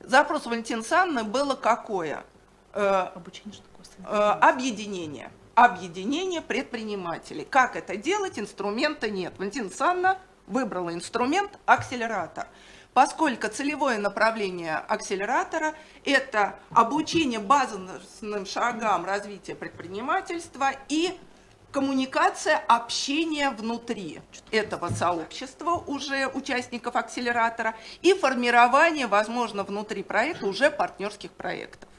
Запрос у Валентины Санны было какое? Э, Обучение что такое? э, объединение. Объединение предпринимателей. Как это делать? Инструмента нет. Валентина Санна выбрала инструмент акселератор. Поскольку целевое направление акселератора – это обучение базовым шагам развития предпринимательства и коммуникация, общение внутри этого сообщества уже участников акселератора и формирование, возможно, внутри проекта уже партнерских проектов.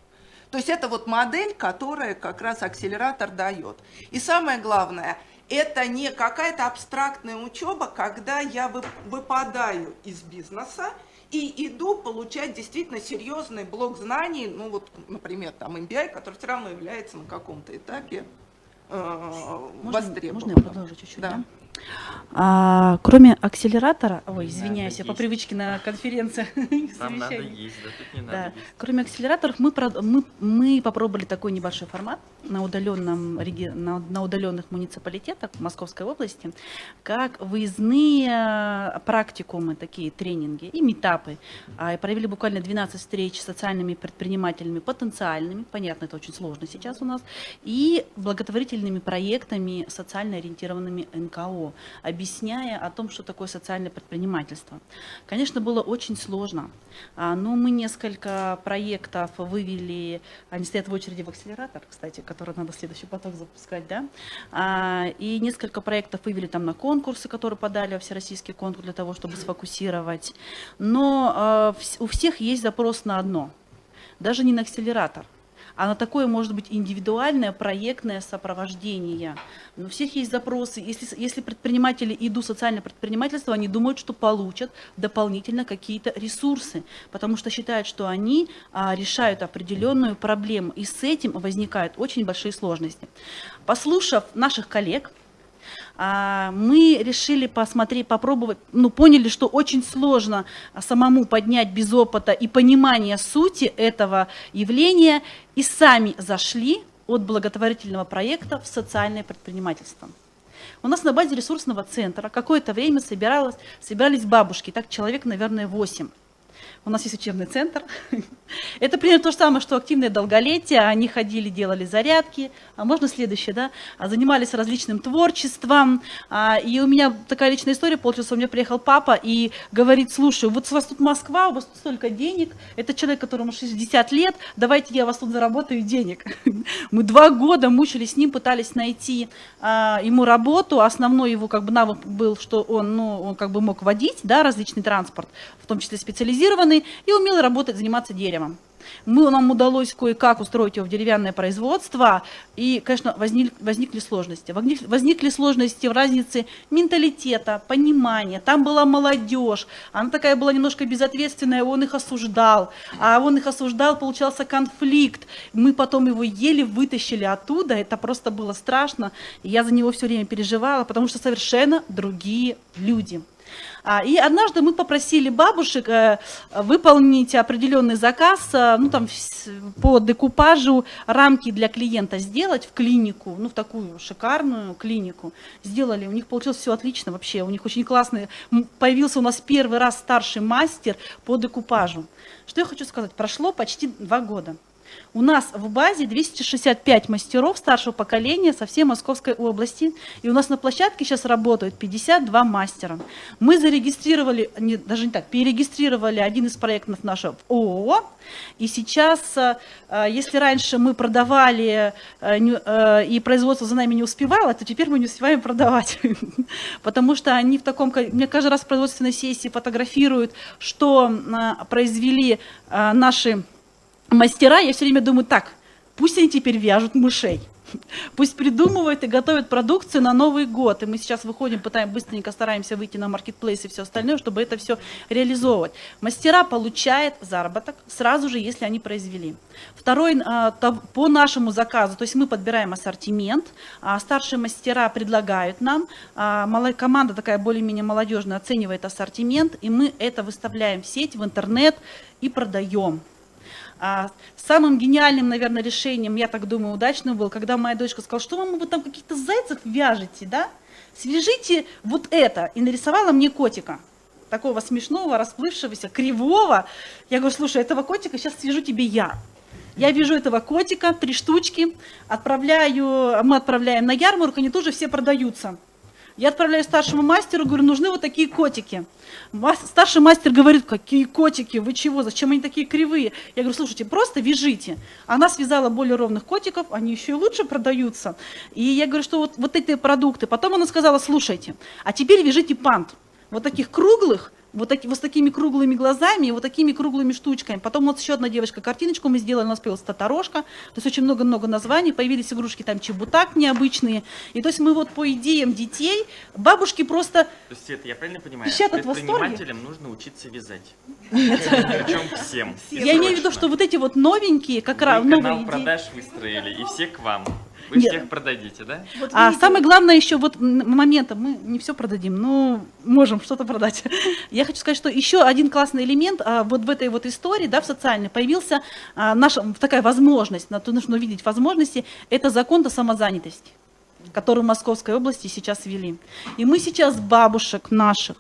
То есть это вот модель, которая как раз акселератор дает. И самое главное, это не какая-то абстрактная учеба, когда я выпадаю из бизнеса и иду получать действительно серьезный блок знаний, ну вот, например, там MBI, который все равно является на каком-то этапе э, Можно, я продолжу чуть-чуть? Да. Да? А, кроме акселератора, ой, извиняюсь, надо я по есть. привычке на конференциях Нам надо есть, да тут не Да. надо есть. Кроме акселераторов, мы, мы, мы попробовали такой небольшой формат на, удаленном, на, на удаленных муниципалитетах в Московской области, как выездные э, практикумы, такие тренинги и метапы. А, и провели буквально 12 встреч с социальными предпринимателями потенциальными, понятно, это очень сложно сейчас у нас, и благотворительными проектами, социально ориентированными НКО, объясняя о том, что такое социальное предпринимательство. Конечно, было очень сложно, а, но мы несколько проектов вывели, они стоят в очереди в акселератор, кстати, который надо следующий поток запускать, да, А, и несколько проектов вывели там на конкурсы, которые подали во всероссийский конкурс для того, чтобы сфокусировать. Но а, у всех есть запрос на одно, даже не на акселератор, а на такое может быть индивидуальное проектное сопровождение. Но у всех есть запросы. Если, если предприниматели идут в социальное предпринимательство, они думают, что получат дополнительно какие-то ресурсы, потому что считают, что они а, решают определенную проблему, и с этим возникают очень большие сложности. Послушав наших коллег, мы решили посмотреть, попробовать, ну, поняли, что очень сложно самому поднять без опыта и понимания сути этого явления, и сами зашли от благотворительного проекта в социальное предпринимательство. У нас на базе ресурсного центра какое-то время собиралось, собирались бабушки, так человек, наверное, 8. У нас есть учебный центр. Это примерно то же самое, что активное долголетие. Они ходили, делали зарядки. А можно следующее, да? А Занимались различным творчеством. А, И у меня такая личная история получилась. У меня приехал папа и говорит, слушай, вот у вас тут Москва, у вас тут столько денег. Это человек, которому 60 лет. Давайте я вас тут заработаю денег. Мы два года мучились с ним, пытались найти а, ему работу. Основной его как бы навык был, что он, ну, он как бы мог водить, да, различный транспорт, в том числе специализированный, и умел работать, заниматься деревом. Мы, нам удалось кое-как устроить его в деревянное производство, и, конечно, возник, возникли сложности. Возник- Возникли сложности в разнице менталитета, понимания. Там была молодежь, она такая была немножко безответственная, он их осуждал, а он их осуждал, получался конфликт. Мы потом его еле вытащили оттуда, это просто было страшно, я за него все время переживала, потому что совершенно другие люди. А, И однажды мы попросили бабушек э, выполнить определенный заказ, э, ну там по декупажу рамки для клиента сделать в клинику, ну в такую шикарную клинику. Сделали, у них получилось все отлично вообще, у них очень классный, появился у нас первый раз старший мастер по декупажу. Что я хочу сказать, прошло почти два года. У нас в базе 265 мастеров старшего поколения со всей Московской области. И у нас на площадке сейчас работают 52 мастера. Мы зарегистрировали, не, даже не так, перерегистрировали один из проектов нашего ООО. И сейчас, э, если раньше мы продавали э, э, и производство за нами не успевало, то теперь мы не успеваем продавать. Потому что они в таком... ко- Мне каждый раз в производственной сессии фотографируют, что произвели наши мастера, я все время думаю, так, пусть они теперь вяжут мышей. Пусть придумывают и готовят продукцию на Новый год. И мы сейчас выходим, пытаем, быстренько стараемся выйти на маркетплейс и все остальное, чтобы это все реализовывать. Мастера получают заработок сразу же, если они произвели. Второй, а, по нашему заказу, то есть мы подбираем ассортимент, а старшие мастера предлагают нам, а, команда такая более-менее молодежная оценивает ассортимент, и мы это выставляем в сеть, в интернет и продаем. А, самым гениальным, наверное, решением, я так думаю, удачным был, когда моя дочка сказала, что мама, вы там каких-то зайцев вяжете, да? Свяжите вот это. И нарисовала мне котика. Такого смешного, расплывшегося, кривого. Я говорю, слушай, этого котика сейчас свяжу тебе я. Я вяжу этого котика, три штучки, отправляю, мы отправляем на ярмарку, они тоже все продаются. Я отправляю старшему мастеру, говорю, нужны вот такие котики. Старший мастер говорит, какие котики, вы чего, зачем они такие кривые? Я говорю, слушайте, просто вяжите. Она связала более ровных котиков, они еще и лучше продаются. И я говорю, что вот, вот эти продукты. Потом она сказала, слушайте, а теперь вяжите пант. Вот таких круглых, вот, таки, вот с такими круглыми глазами и вот такими круглыми штучками. Потом вот еще одна девочка картиночку мы сделали, у нас появилась Татарошка, то есть очень много-много названий, появились игрушки там чебутак необычные. И то есть мы вот по идеям детей, бабушки просто То есть это я правильно понимаю? Восторга? Предпринимателям нужно учиться вязать. Причем всем. Я имею в виду, что вот эти вот новенькие, как раз новые идеи. продаж выстроили, и все к вам. Вы Нет. всех продадите, да? А самое главное еще вот м- момента, мы не все продадим, но можем что-то продать. Я хочу сказать, что еще один классный элемент а, вот в этой вот истории, да, в социальной, появился а, наша такая возможность, на то нужно увидеть возможности, это закон о самозанятости, который в Московской области сейчас ввели. И мы сейчас бабушек наших,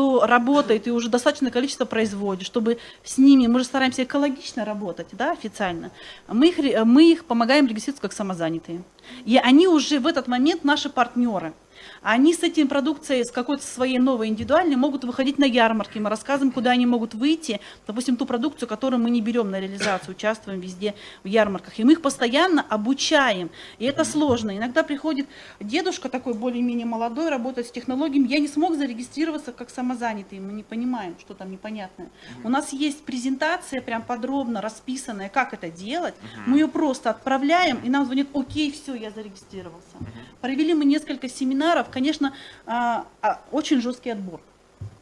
кто работает и уже достаточное количество производит, чтобы с ними, мы же стараемся экологично работать, да, официально, мы их, мы их помогаем регистрироваться как самозанятые. И они уже в этот момент наши партнеры. Они с этим продукцией, с какой-то своей новой индивидуальной, могут выходить на ярмарки. Мы рассказываем, куда они могут выйти. Допустим, ту продукцию, которую мы не берем на реализацию, участвуем везде в ярмарках. И мы их постоянно обучаем. И это сложно. Иногда приходит дедушка такой более-менее молодой, работает с технологиями. Я не смог зарегистрироваться как самозанятый. Мы не понимаем, что там непонятное. У нас есть презентация прям подробно расписанная, как это делать. Мы ее просто отправляем, и нам звонит, окей, все, я зарегистрировался. Провели мы несколько семинаров, конечно, а, а, очень жесткий отбор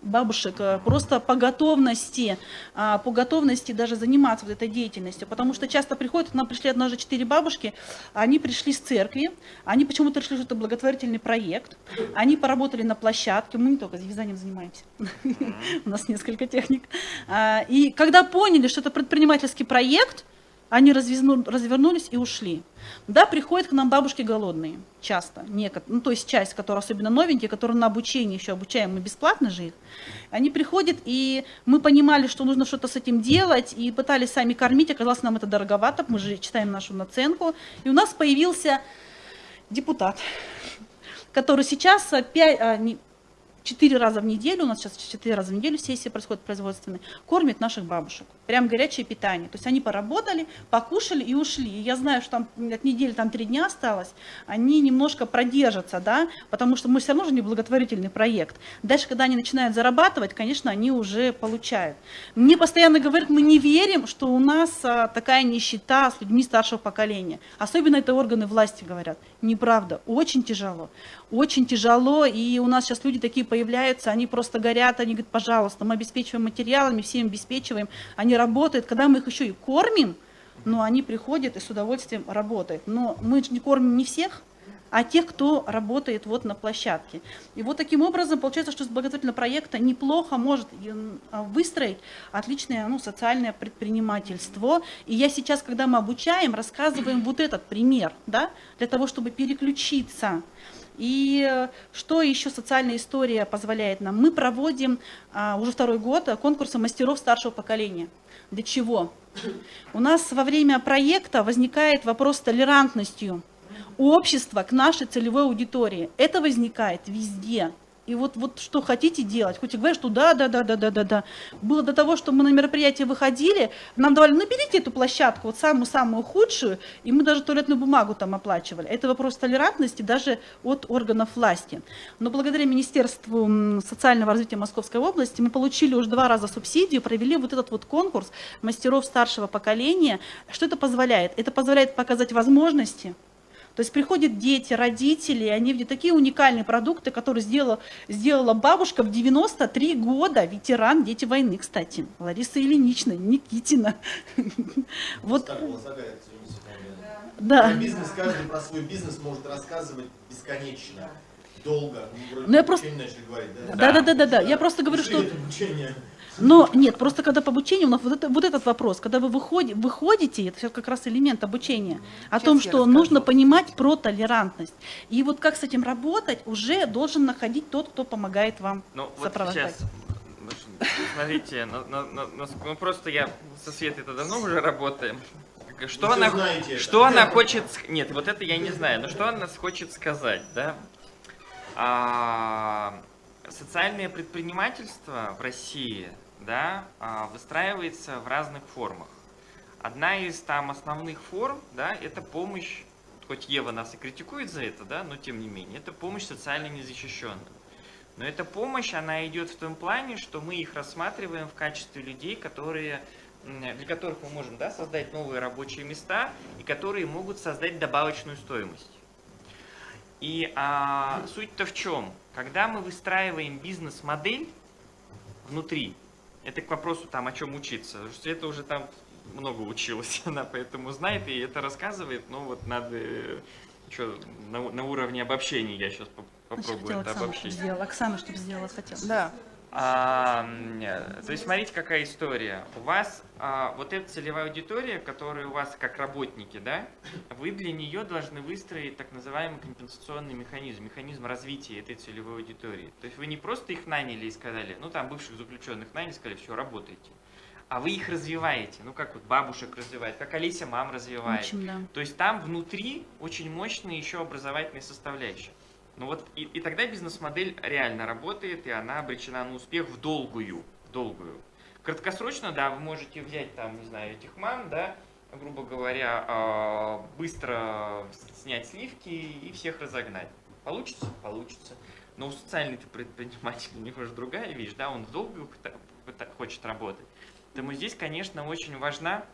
бабушек а, просто по готовности, а, по готовности даже заниматься вот этой деятельностью, потому что часто приходят, нам пришли однажды четыре бабушки, они пришли с церкви, они почему-то решили, что это благотворительный проект, они поработали на площадке, мы не только вязанием занимаемся, у нас несколько техник, и когда поняли, что это предпринимательский проект, они развернулись и ушли. Да, приходят к нам бабушки голодные, часто, некот- ну, то есть часть, которые особенно новенькие, которые на обучении еще обучаем мы бесплатно же их, они приходят, и мы понимали, что нужно что-то с этим делать, и пытались сами кормить, оказалось, нам это дороговато, мы же читаем нашу наценку, и у нас появился депутат, который сейчас а, пять, а, не- четыре раза в неделю, у нас сейчас четыре раза в неделю сессия происходит производственная, кормит наших бабушек. Прям горячее питание. То есть они поработали, покушали и ушли. И я знаю, что там от недели там три дня осталось, они немножко продержатся, да, потому что мы все равно же не благотворительный проект. Дальше, когда они начинают зарабатывать, конечно, они уже получают. Мне постоянно говорят, мы не верим, что у нас а, такая нищета с людьми старшего поколения. Особенно это органы власти говорят. Неправда, очень тяжело. Очень тяжело, и у нас сейчас люди такие появляются, они просто горят, они говорят, пожалуйста, мы обеспечиваем материалами, всем обеспечиваем, они работают, когда мы их еще и кормим, но они приходят и с удовольствием работают. Но мы же не кормим не всех, а тех, кто работает вот на площадке. И вот таким образом получается, что с благотворительного проекта неплохо может м, а, выстроить отличное ну, социальное предпринимательство. И я сейчас, когда мы обучаем, рассказываем вот этот пример, да, для того, чтобы переключиться. И э, что еще социальная история позволяет нам? Мы проводим а, уже второй год э, конкурсы мастеров старшего поколения. Для чего? У нас во время проекта возникает вопрос с толерантностью общества к нашей целевой аудитории. Это возникает везде. И вот, вот что хотите делать, хоть и говорят, что да, да, да, да, да, да, да. Было до того, что мы на мероприятие выходили, нам давали, наберите эту площадку, вот самую-самую худшую, и мы даже туалетную бумагу там оплачивали. Это вопрос толерантности даже от органов власти. Но благодаря Министерству социального развития Московской области мы получили уже два раза субсидию, провели вот этот вот конкурс мастеров старшего поколения. Что это позволяет? Это позволяет показать возможности, то есть приходят дети, родители, и они видят такие уникальные продукты, которые сделала, сделала бабушка в 93 года, ветеран, дети войны, кстати, Лариса Ильинична, Никитина. Вот, да. Бизнес, каждый про свой бизнес может рассказывать бесконечно, долго. Ну, Ну, я про просто- говорить, да? Да, да, да, да, да. Я просто говорю, что. Но нет, просто когда по обучению, у нас вот, это, вот этот вопрос, когда вы выходи- выходите, это все как раз элемент обучения, о Сейчас том, что расскажу. нужно понимать про толерантность. И вот как с этим работать, уже должен находить тот, кто помогает вам Ну, вот сопровождать. сейчас, ну, смотрите, ну, ну, ну, ну, ну, просто я со Светой-то давно уже работаем. Что Вы она, это. что она хочет... Нет, вот это я не знаю, но что она хочет сказать, да? а, социальное предпринимательство в России да, а, выстраивается в разных формах. Одна из там основных форм, да, это помощь, хоть Ева нас и критикует за это, да, но тем не менее, это помощь социально незащищенным. Но эта помощь, она идет в том плане, что мы их рассматриваем в качестве людей, которые, для которых мы можем да, создать новые рабочие места и которые могут создать добавочную стоимость. И а, суть-то в чем? Когда мы выстраиваем бизнес-модель внутри, это к вопросу там, о чем учиться, потому что это уже там много училась, она поэтому знает и это рассказывает, но вот надо э, что, на, на уровне обобщения я сейчас попробую Значит, это обобщить. сделала. Оксана, чтобы сделала, хотела. Да. А, то есть смотрите, какая история. У вас а, вот эта целевая аудитория, которая у вас как работники, да, вы для нее должны выстроить так называемый компенсационный механизм, механизм развития этой целевой аудитории. То есть вы не просто их наняли и сказали, ну там бывших заключенных наняли, сказали, все, работайте. А вы их развиваете, ну как вот бабушек развивает, как Олеся мам развивает. Учим, да. То есть там внутри очень мощная еще образовательная составляющая. Ну вот и, и тогда бизнес-модель реально работает, и она обречена на успех в долгую, в долгую. Краткосрочно, да, вы можете взять там, не знаю, этих мам, да, грубо говоря, а, быстро снять сливки и всех разогнать. Получится? Получится. Но у социальных предпринимателей у него же другая вещь, да, он в долгую хочет работать. Поэтому здесь, конечно, очень важна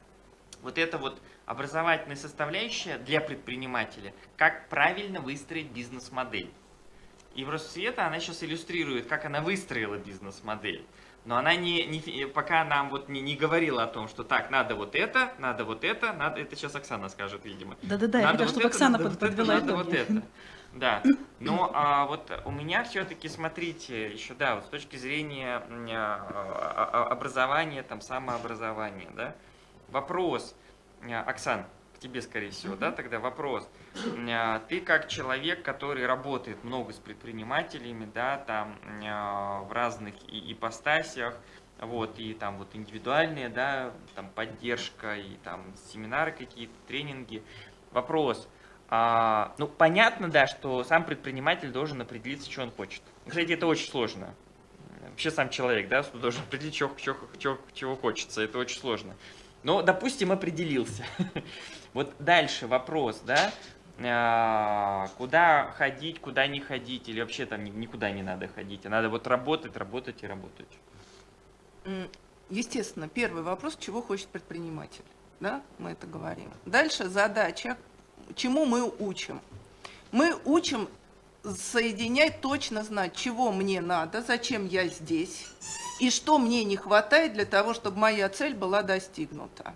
вот эта вот образовательная составляющая для предпринимателя, как правильно выстроить бизнес-модель. И в Россвета она сейчас иллюстрирует, как она выстроила бизнес-модель. Но она не, не- пока нам вот не, не говорила о том, что так, надо вот это, надо вот это, надо, это сейчас Оксана скажет, видимо. Да-да-да, я хотела, вот чтобы это, Оксана надо под- вот это, подвела надо вот это. Да, но а, вот у меня все-таки, смотрите, еще, да, вот с точки зрения м, а, а, образования, там, самообразования, да, вопрос, а, Оксан, к тебе, скорее всего, да, тогда вопрос. А, Ты как человек, который работает много с предпринимателями, да, там, а, в разных и- ипостасях, вот, и там вот индивидуальные, да, там поддержка, и там семинары какие-то, тренинги. Вопрос, а, ну, понятно, да, что сам предприниматель должен определиться, что он хочет. Кстати, это очень сложно. Вообще сам человек, да, должен определить, чего, чего, чего, чего хочется. Это очень сложно. Но, допустим, определился. Вот дальше вопрос, да, а, куда ходить, куда не ходить, или вообще там ни- никуда не надо ходить, а надо вот работать, работать и работать. Естественно, первый вопрос, чего хочет предприниматель. Да, мы это говорим. Дальше задача, чему мы учим. Мы учим соединять, точно знать, чего мне надо, зачем я здесь, и что мне не хватает для того, чтобы моя цель была достигнута.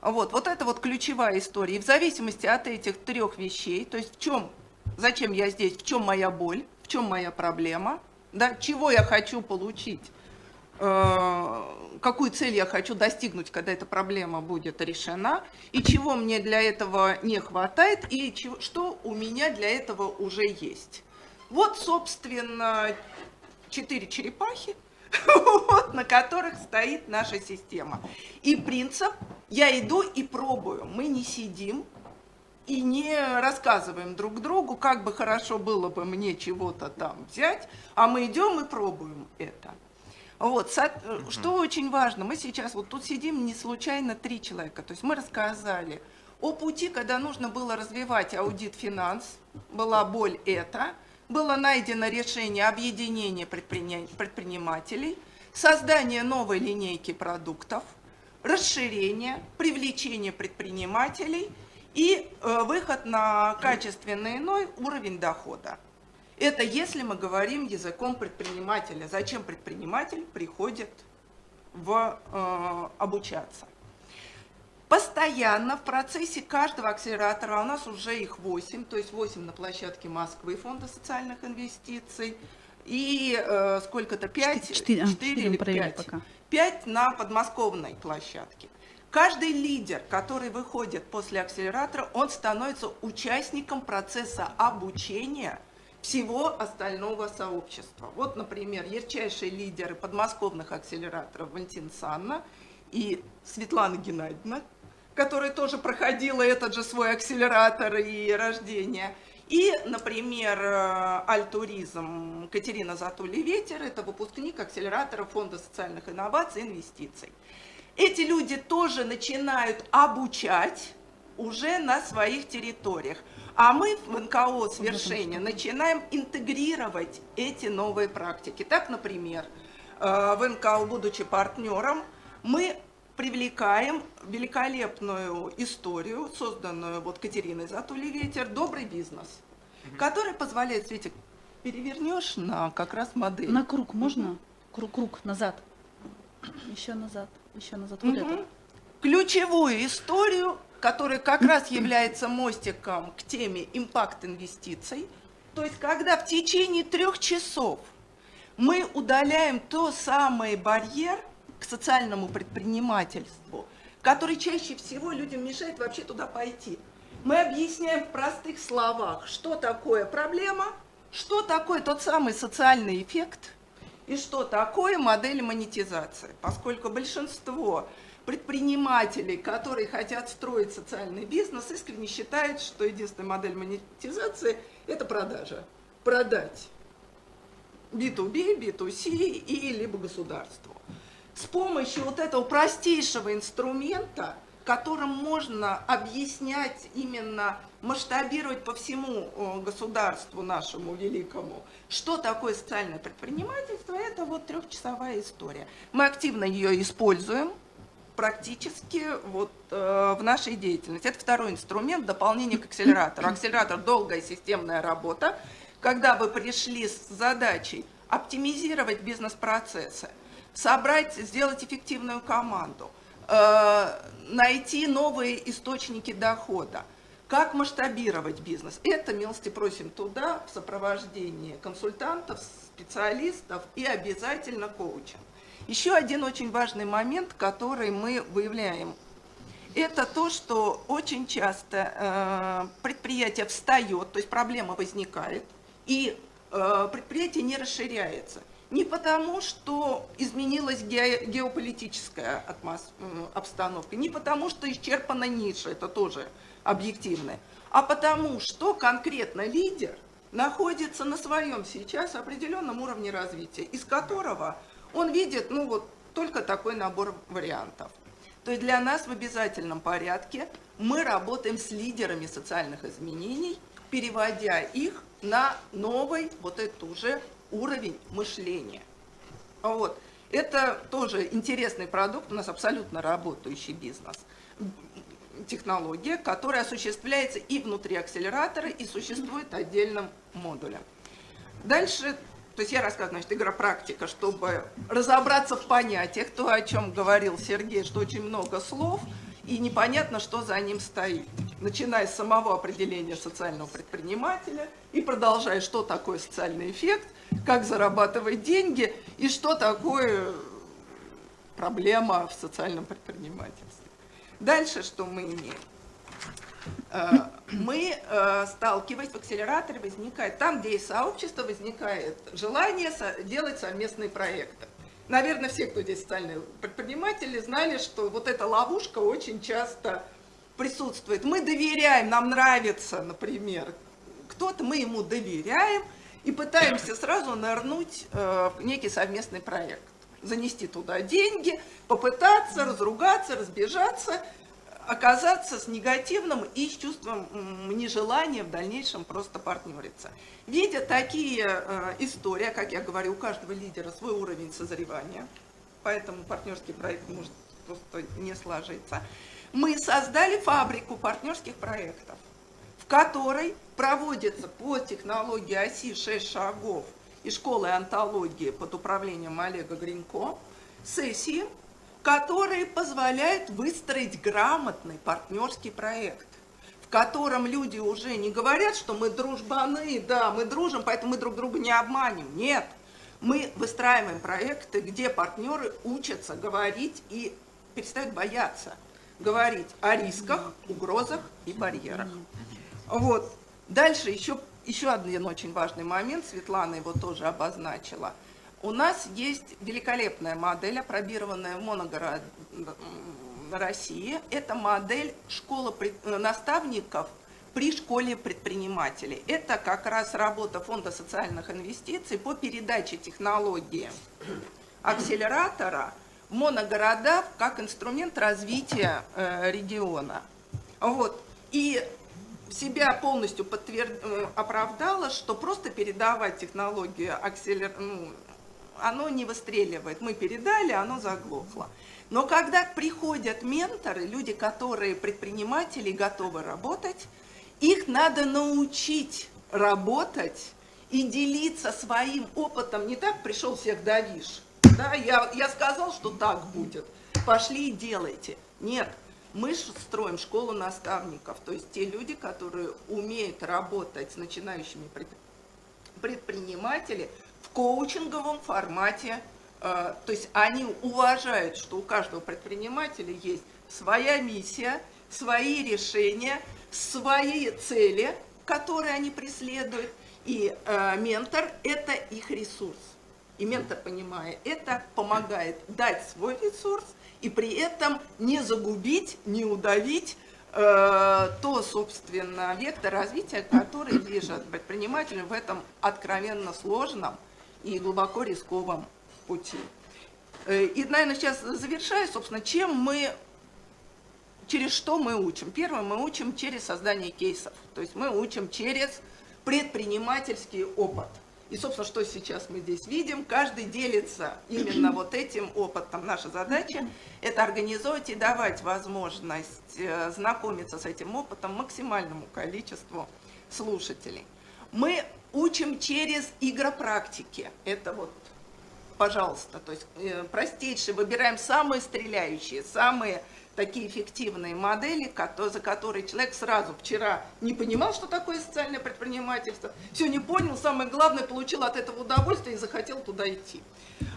Вот, вот это вот ключевая история. И в зависимости от этих трех вещей, то есть в чем, зачем я здесь, в чем моя боль, в чем моя проблема, да, чего я хочу получить, какую цель я хочу достигнуть, когда эта проблема будет решена, и чего мне для этого не хватает, и чего- что у меня для этого уже есть. Вот, собственно, четыре черепахи, вот, на которых стоит наша система. И принцип «я иду и пробую». Мы не сидим и не рассказываем друг другу, как бы хорошо было бы мне чего-то там взять, а мы идем и пробуем это. Вот, со- э, что очень важно, мы сейчас вот тут сидим не случайно три человека, то есть мы рассказали о пути, когда нужно было развивать аудит финанс, была боль это, было найдено решение объединения предприня- предпринимателей, создание новой линейки продуктов, расширение, привлечение предпринимателей и э, выход на качественный иной уровень дохода. Это если мы говорим языком предпринимателя. Зачем предприниматель приходит в, э, обучаться? Постоянно в процессе каждого акселератора, а у нас уже их 8, то есть 8 на площадке Москвы Фонда социальных инвестиций, и э, сколько-то 5, Четыре- а, четыре мы или провели 5, пока. 5 на подмосковной площадке. Каждый лидер, который выходит после акселератора, он становится участником процесса обучения всего остального сообщества. Вот, например, ярчайшие лидеры подмосковных акселераторов Валентина Санна и Светлана Геннадьевна, которая тоже проходила этот же свой акселератор и рождение. И, например, э, Альтуризм Катерина Затули-Ветер – это выпускник акселератора Фонда социальных инноваций и инвестиций. Эти люди тоже начинают обучать уже на своих территориях. А мы в НКО «Свершение» начинаем интегрировать эти новые практики. Так, например, э, в НКО, будучи партнером, мы привлекаем великолепную историю, созданную вот Катериной Затули-Ветер «Добрый бизнес», который позволяет, Светик, перевернешь на как раз модель. На круг можно? Круг, круг, назад. Еще назад, еще назад. Вот это. ключевую историю, которая как раз является мостиком к теме импакт инвестиций. То есть, когда в течение трех часов мы удаляем то самый барьер к социальному предпринимательству, который чаще всего людям мешает вообще туда пойти. Мы объясняем в простых словах, что такое проблема, что такое тот самый социальный эффект и что такое модель монетизации. Поскольку большинство предпринимателей, которые хотят строить социальный бизнес, искренне считают, что единственная модель монетизации – это продажа. Продать B2B, B2C и либо государству. С помощью вот этого простейшего инструмента, которым можно объяснять именно, масштабировать по всему э, государству нашему великому, что такое социальное предпринимательство, это вот трехчасовая история. Мы активно ее используем практически вот э, в нашей деятельности. Это второй инструмент дополнение к акселератору. Акселератор – долгая системная работа, когда вы пришли с задачей оптимизировать бизнес-процессы, собрать, сделать эффективную команду, э, найти новые источники дохода, как масштабировать бизнес. Это, милости просим, туда в сопровождении консультантов, специалистов и обязательно коучинг. Еще один очень важный момент, который мы выявляем, это то, что очень часто э, предприятие встает, то есть проблема возникает, и э, предприятие не расширяется. Не потому, что изменилась ге- геополитическая м, обстановка, не потому, что исчерпана ниша, это тоже объективно, а потому, что конкретно лидер находится на своем сейчас определенном уровне развития, из которого он видит, ну вот, только такой набор вариантов. То есть для нас в обязательном порядке мы работаем с лидерами социальных изменений, переводя их на новый, вот этот уже уровень мышления. Вот. Это тоже интересный продукт, у нас абсолютно работающий бизнес. Технология, которая осуществляется и внутри акселератора, и существует отдельным модулем. Дальше, то есть я рассказываю, значит, игра-практика, чтобы разобраться в понятиях, то, о чем говорил Сергей, что очень много слов, и непонятно, что за ним стоит. Начиная с самого определения социального предпринимателя и продолжая, что такое социальный эффект, как зарабатывать деньги и что такое проблема в социальном предпринимательстве. Дальше что мы имеем? Э, Мы, э, сталкиваясь в акселераторе, возникает, там, где есть сообщество, возникает желание делать совместные проекты. Наверное, все, кто здесь социальные предприниматели, знали, что вот эта ловушка очень часто присутствует. Мы доверяем, нам нравится, например, кто-то, мы ему доверяем и пытаемся сразу нырнуть э, в некий совместный проект. Занести туда деньги, попытаться разругаться, разбежаться, оказаться с негативным и с чувством нежелания в дальнейшем просто партнериться. Видя такие э, истории, как я говорю, у каждого лидера свой уровень созревания, поэтому партнерский проект может просто не сложиться, мы создали фабрику партнерских проектов, в которой проводится по технологии оси 6 шагов и школы антологии под управлением Олега Гринько сессии, которые позволяют выстроить грамотный партнерский проект, в котором люди уже не говорят, что мы дружбаны, да, мы дружим, поэтому мы друг друга не обманем. Нет, мы выстраиваем проекты, где партнеры учатся говорить и перестают бояться говорить о рисках, угрозах и барьерах. Вот. Дальше еще, еще один очень важный момент, Светлана его тоже обозначила. У нас есть великолепная модель, опробированная в Моногоро России. Это модель школы пред- наставников при школе предпринимателей. Это как раз работа Фонда социальных инвестиций по передаче технологии акселератора в моногорода как инструмент развития э, региона. Вот. И себя полностью подтвер... э, оправдала, что просто передавать технологию акселер... ну, оно не выстреливает. Мы передали, оно заглохло. Но когда приходят менторы, люди, которые предприниматели, готовы работать, их надо научить работать и делиться своим опытом. Не так пришел всех давишь. Да, я, я сказал, что так будет. Пошли и делайте. Нет, мы строим школу наставников, то есть те люди, которые умеют работать с начинающими предпринимателями коучинговом формате. Э, то есть они уважают, что у каждого предпринимателя есть своя миссия, свои решения, свои цели, которые они преследуют. И э, ментор – это их ресурс. И ментор, понимая это, помогает дать свой ресурс и при этом не загубить, не удавить э, то, собственно, вектор развития, который движет предпринимателя в этом откровенно сложном и глубоко рисковом пути. Э, и, наверное, сейчас завершаю, собственно, чем мы, через что мы учим. Первое, мы учим через создание кейсов, то есть мы учим через предпринимательский опыт. И, собственно, что сейчас мы здесь видим, каждый делится именно вот этим опытом. Наша задача – это организовать и давать возможность э, знакомиться с этим опытом максимальному количеству слушателей. Мы учим через игропрактики. Это вот, пожалуйста, то есть э, простейшие, выбираем самые стреляющие, самые такие эффективные модели, за которые человек сразу вчера не понимал, что такое социальное предпринимательство, все не понял, самое главное, получил от этого удовольствие и захотел туда идти.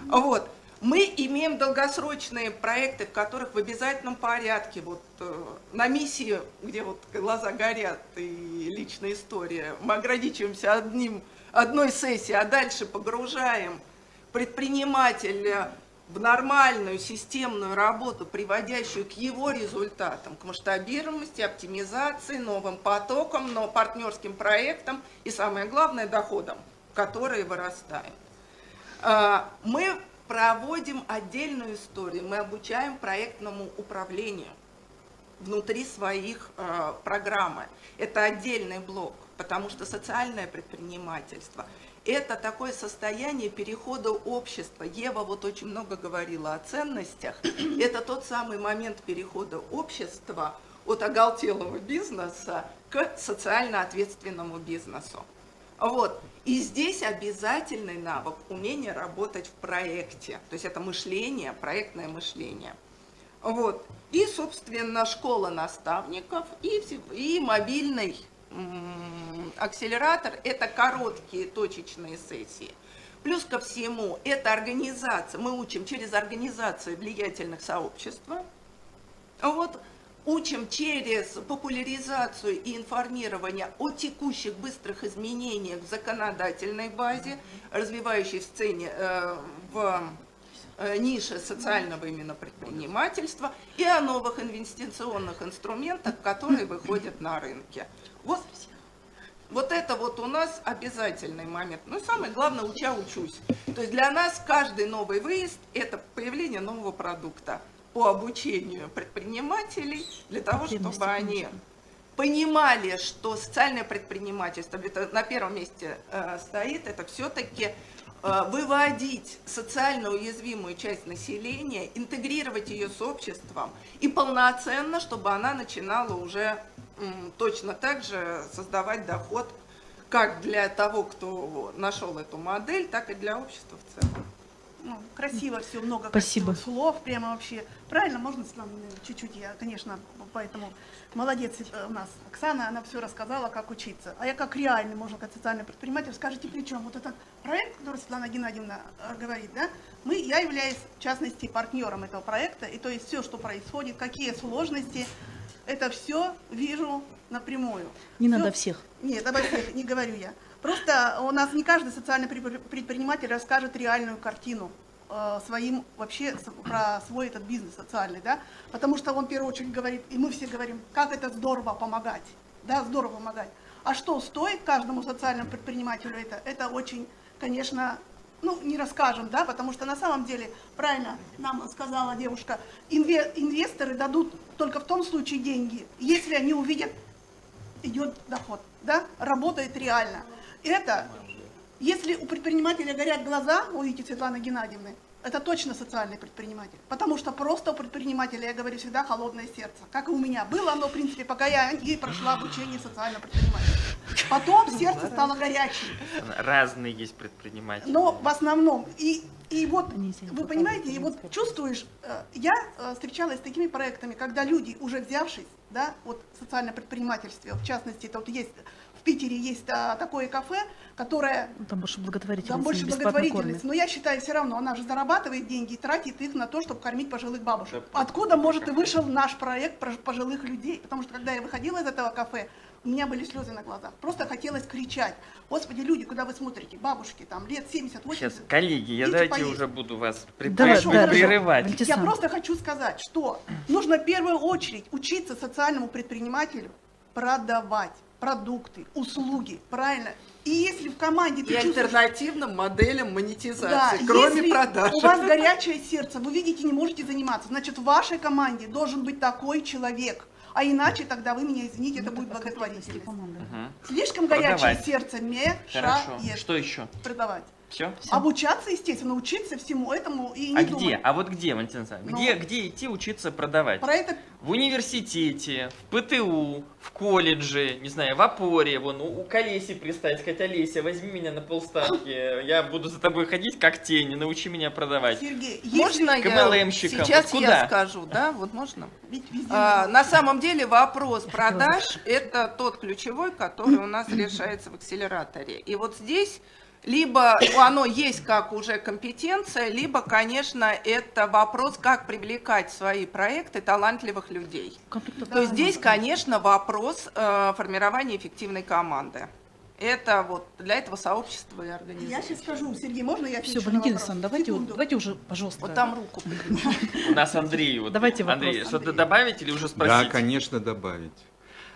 Вот. Мы имеем долгосрочные проекты, в которых в обязательном порядке, вот э, на миссии, где вот глаза горят и личная история, мы ограничиваемся одним, одной сессией, а дальше погружаем предпринимателя в нормальную системную работу, приводящую к его результатам, к масштабируемости, оптимизации, новым потокам, но партнерским проектам и, самое главное, доходам, которые вырастают. А, мы проводим отдельную историю, мы обучаем проектному управлению внутри своих а, программы. Это отдельный блок, потому что социальное предпринимательство – это такое состояние перехода общества. Ева вот очень много говорила о ценностях. Это тот самый момент перехода общества от оголтелого бизнеса к социально ответственному бизнесу. Вот. И здесь обязательный навык умение работать в проекте. То есть это мышление, проектное мышление. Вот. И, собственно, школа наставников и, и мобильный акселератор – это короткие точечные сессии. Плюс ко всему, это организация, мы учим через организацию влиятельных сообществ. Вот, учим через популяризацию и информирование о текущих быстрых изменениях в законодательной базе, развивающей сцене, э, в э, нише социального именно предпринимательства и о новых инвестиционных инструментах, которые выходят на рынке. Вот, вот это вот у нас обязательный момент. Ну и самое главное, уча учусь. То есть для нас каждый новый выезд – это появление нового продукта по обучению предпринимателей, для того, чтобы они понимали, что социальное предпринимательство это на первом месте э, стоит, это все-таки э, выводить социально уязвимую часть населения, интегрировать ее с обществом и полноценно, чтобы она начинала уже точно так же создавать доход как для того, кто нашел эту модель, так и для общества в целом. Ну, красиво все, много Спасибо. слов, прямо вообще. Правильно, можно, чуть-чуть, я, конечно, поэтому молодец э, у нас Оксана, она все рассказала, как учиться. А я как реальный, можно сказать, социальный предприниматель, скажите, при чем вот этот проект, который Светлана Геннадьевна э, говорит, да, мы, я являюсь, в частности, партнером этого проекта, и то есть все, что происходит, какие сложности, это все вижу напрямую. Не все, надо всех. Нет, обо всех не говорю я. Просто у нас не каждый социальный предприниматель расскажет реальную картину э, своим вообще про свой этот бизнес социальный, да, потому что он в первую очередь говорит, и мы все говорим, как это здорово помогать, да, здорово помогать. А что стоит каждому социальному предпринимателю это? Это очень, конечно, ну, не расскажем, да, потому что на самом деле, правильно нам сказала девушка, инве- инвесторы дадут только в том случае деньги, если они увидят, идет доход, да, работает реально. Это, если у предпринимателя горят глаза, увидите Светланы Геннадьевны, это точно социальный предприниматель. Потому что просто у предпринимателя, я говорю всегда, холодное сердце. Как и у меня. Было оно, в принципе, пока я не прошла обучение социального предпринимателя. Потом сердце стало горячим. Разные есть предприниматели. Но в основном, и, и вот, вы понимаете, и вот чувствуешь, э, я э, встречалась с такими проектами, когда люди, уже взявшись, да, вот социальное предпринимательство, в частности, это вот есть, Питере есть а, такое кафе, которое Ну, Там больше благотворительность. там больше благотворительность. кормят. Но я считаю, все равно она же зарабатывает деньги и тратит их на то, чтобы кормить пожилых бабушек. Откуда, может, и вышел наш проект про пожилых людей? Потому что когда я выходила из этого кафе, у меня были слезы на глазах. Просто хотелось кричать. Господи, люди, куда вы смотрите? Бабушки, там, лет 70, 80. Сейчас, коллеги, я давайте поесть. уже буду вас при- Давай, при- да, прерывать. Валентин Я просто хочу сказать, что нужно в первую очередь учиться социальному предпринимателю продавать продукты, услуги, правильно? И если в команде И чувствуешь... альтернативным моделям монетизации, Да, кроме если продаж. у вас горячее сердце, вы видите, не можете заниматься, значит, в вашей команде должен быть такой человек. А иначе тогда вы меня извините, это будет благотворительность. Команда. Мгм. Слишком горячее Продавать. сердце Хорошо. мешает Что еще? продавать. Все? Обучаться, естественно, учиться всему этому и не А думать. где? А вот где, Валентин Александрович? Ну. Где, где идти учиться продавать? Про это В университете, в ПТУ, в колледже, не знаю, в опоре, вон, у, у Колеси пристать, сказать, Олеся, возьми меня на полставки, я буду за тобой ходить как тень, научи меня продавать. Сергей, Можно я сейчас Вот я скажу, да, вот можно? ведь везде А, можно. на самом деле вопрос продаж – это тот ключевой, который у нас решается в акселераторе. И вот здесь либо оно есть как уже компетенция, либо, конечно, это вопрос, как привлекать в свои проекты талантливых людей. Конфликтов То есть здесь, конечно, вопрос э, формирования эффективной команды. Это вот для этого сообщества и Я организации. сейчас скажу, Сергей, можно я Все, отвечу на Валентин вопрос? Александрович, давайте, Секунду. давайте уже, пожалуйста. Вот там руку У нас Андрей. Вот, Давайте вопрос. Андрей, что-то добавить или уже спросить? Да, конечно, добавить.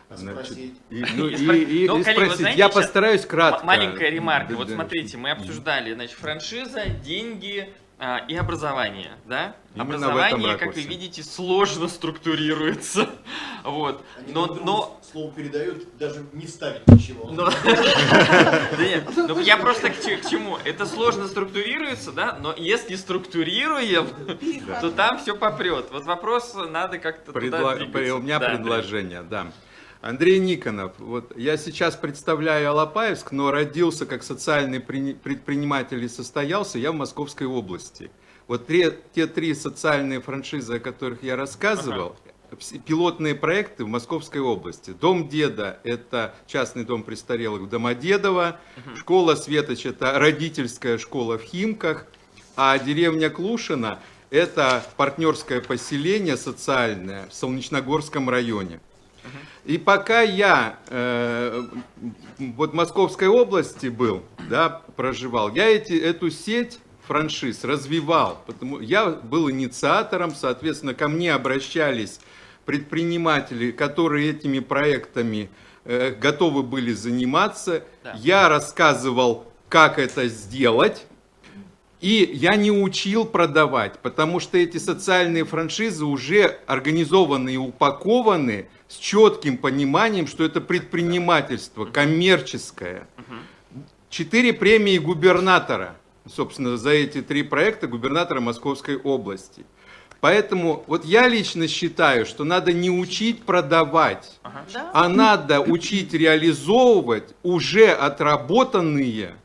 Значит, спросить? и, ну, И и- спро- и- и коллеги, вы спросить. знаете, Я постараюсь кратко. Маленькая ремарка. Да, Вот да. смотрите, мы обсуждали, значит, франшиза, деньги а, и образование, да? Именно образование, как вы видите, сложно структурируется. Вот. Они Но, но слово передают, даже не вставить ничего. Но- Да нет, ну, я просто к че- к чему? Это сложно структурируется, да, но если структурируем, то там все попрет. Вот вопрос надо как-то туда Предла- двигаться. У меня Да, предложение, да. Андрей Никонов, вот я сейчас представляю Алапаевск, но родился как социальный прини- предприниматель и состоялся я в Московской области. Вот те, те три социальные франшизы, о которых я рассказывал, вс- пилотные проекты в Московской области. Дом Деда – это частный дом престарелых в Домодедово, школа Светоч – это родительская школа в Химках, а деревня Клушина – это партнерское поселение социальное в Солнечногорском районе. И пока я э, вот в Московской области был, да, проживал, я эти, эту сеть франшиз развивал. Потому, я был инициатором, соответственно, ко мне обращались предприниматели, которые этими проектами э, готовы были заниматься. Да. Я рассказывал, как это сделать. И я не учил продавать, потому что эти социальные франшизы уже организованы и упакованы с четким пониманием, что это предпринимательство коммерческое. Четыре премии губернатора, собственно, за эти три проекта губернатора Московской области. Поэтому вот я лично считаю, что надо не учить продавать, Да? а надо учить реализовывать уже отработанные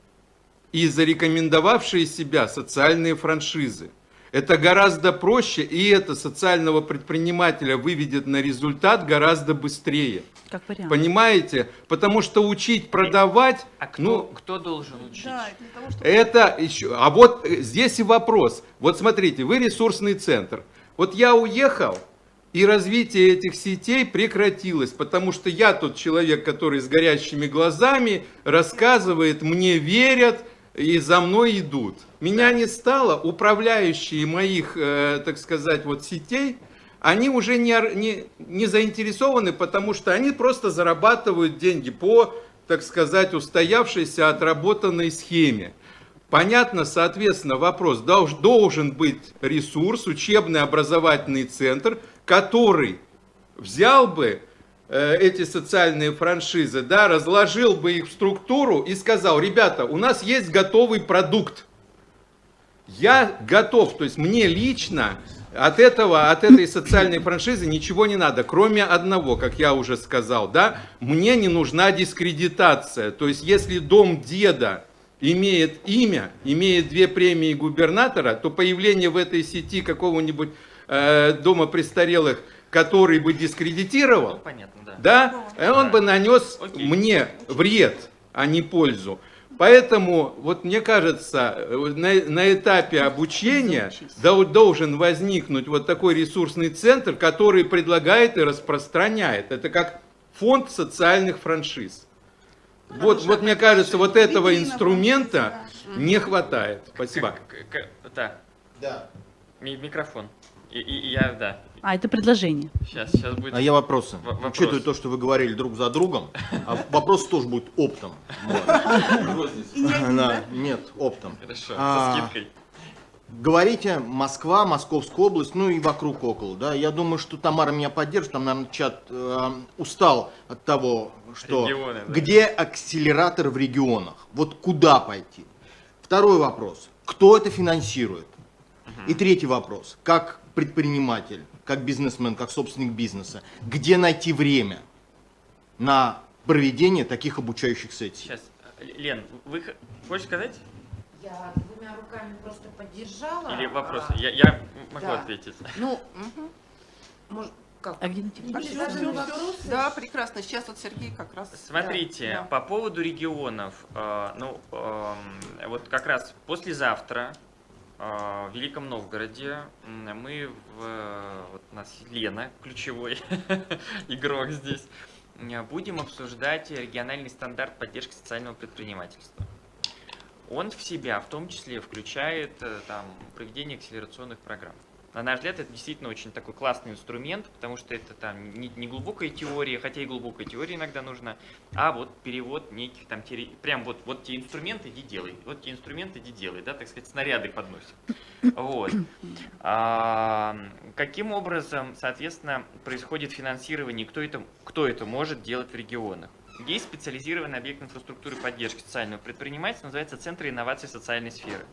и зарекомендовавшие себя социальные франшизы. Это гораздо проще, и это социального предпринимателя выведет на результат гораздо быстрее. Как вариант. Понимаете? Потому что учить продавать, А кто, ну, кто должен учить? Да, для того, чтобы... это еще. А вот э, здесь и вопрос. Вот смотрите, вы ресурсный центр. Вот я уехал, и развитие этих сетей прекратилось, потому что я тот человек, который с горящими глазами рассказывает, мне верят и за мной идут. Меня не стало, управляющие моих, э, так сказать, вот сетей, они уже не, не, не заинтересованы, потому что они просто зарабатывают деньги по, так сказать, устоявшейся отработанной схеме. Понятно, соответственно, вопрос, долж- должен быть ресурс, учебный образовательный центр, который взял бы эти социальные франшизы, да, разложил бы их в структуру и сказал, ребята, у нас есть готовый продукт, я готов, то есть мне лично от этого, от этой социальной франшизы ничего не надо, кроме одного, как я уже сказал, да, мне не нужна дискредитация, то есть если дом деда имеет имя, имеет две премии губернатора, то появление в этой сети какого-нибудь э, дома престарелых, который бы дискредитировал, Ну, понятно, да. да, он бы нанес Окей. мне вред, а не пользу. Поэтому, вот мне кажется, э, на, на этапе обучения дол- должен возникнуть вот такой ресурсный центр, который предлагает и распространяет. Это как фонд социальных франшиз. Вот, вот мне кажется, вот этого инструмента не хватает. Спасибо. Да, Да. ми- микрофон. И, и- я, да, А, это предложение. сейчас, сейчас будет... А я вопросы. В- вопрос. Учитывая то, что вы говорили друг за другом, а вопрос тоже будет оптом. Нет, оптом. Хорошо, А, со скидкой. Говорите, Москва, Московская область, ну и вокруг около, да. Я думаю, что Тамара меня поддержит, там, наверное, чат э, устал от того, что Регионы, да. где акселератор в регионах, вот куда пойти. Второй вопрос, кто это финансирует? И третий вопрос, как предприниматель, как бизнесмен, как собственник бизнеса, где найти время на проведение таких обучающих сессий? Сейчас, Лен, вы хочешь сказать? Я двумя руками просто поддержала. Или вопросы? а, Я, я могу да. ответить. Ну, может, как? А? А? Да, прекрасно. Сейчас вот Сергей как раз... Смотрите, да. по поводу регионов, э, ну, вот как раз послезавтра в Великом Новгороде мы, в, вот у нас Лена, ключевой игрок здесь, будем обсуждать региональный стандарт поддержки социального предпринимательства. Он в себя в том числе включает э, там, проведение акселерационных программ. На наш взгляд, это действительно очень такой классный инструмент, потому что это там не, не глубокая теория, хотя и глубокая теория иногда нужна, а вот перевод неких там, теори- прям вот, вот те инструменты иди делай, вот те инструменты иди делай, да, так сказать, снаряды подносим. Вот. А, каким образом, соответственно, происходит финансирование, кто это, кто это может делать в регионах? Есть специализированный объект инфраструктуры поддержки социального предпринимательства, называется Центр инноваций социальной сферы.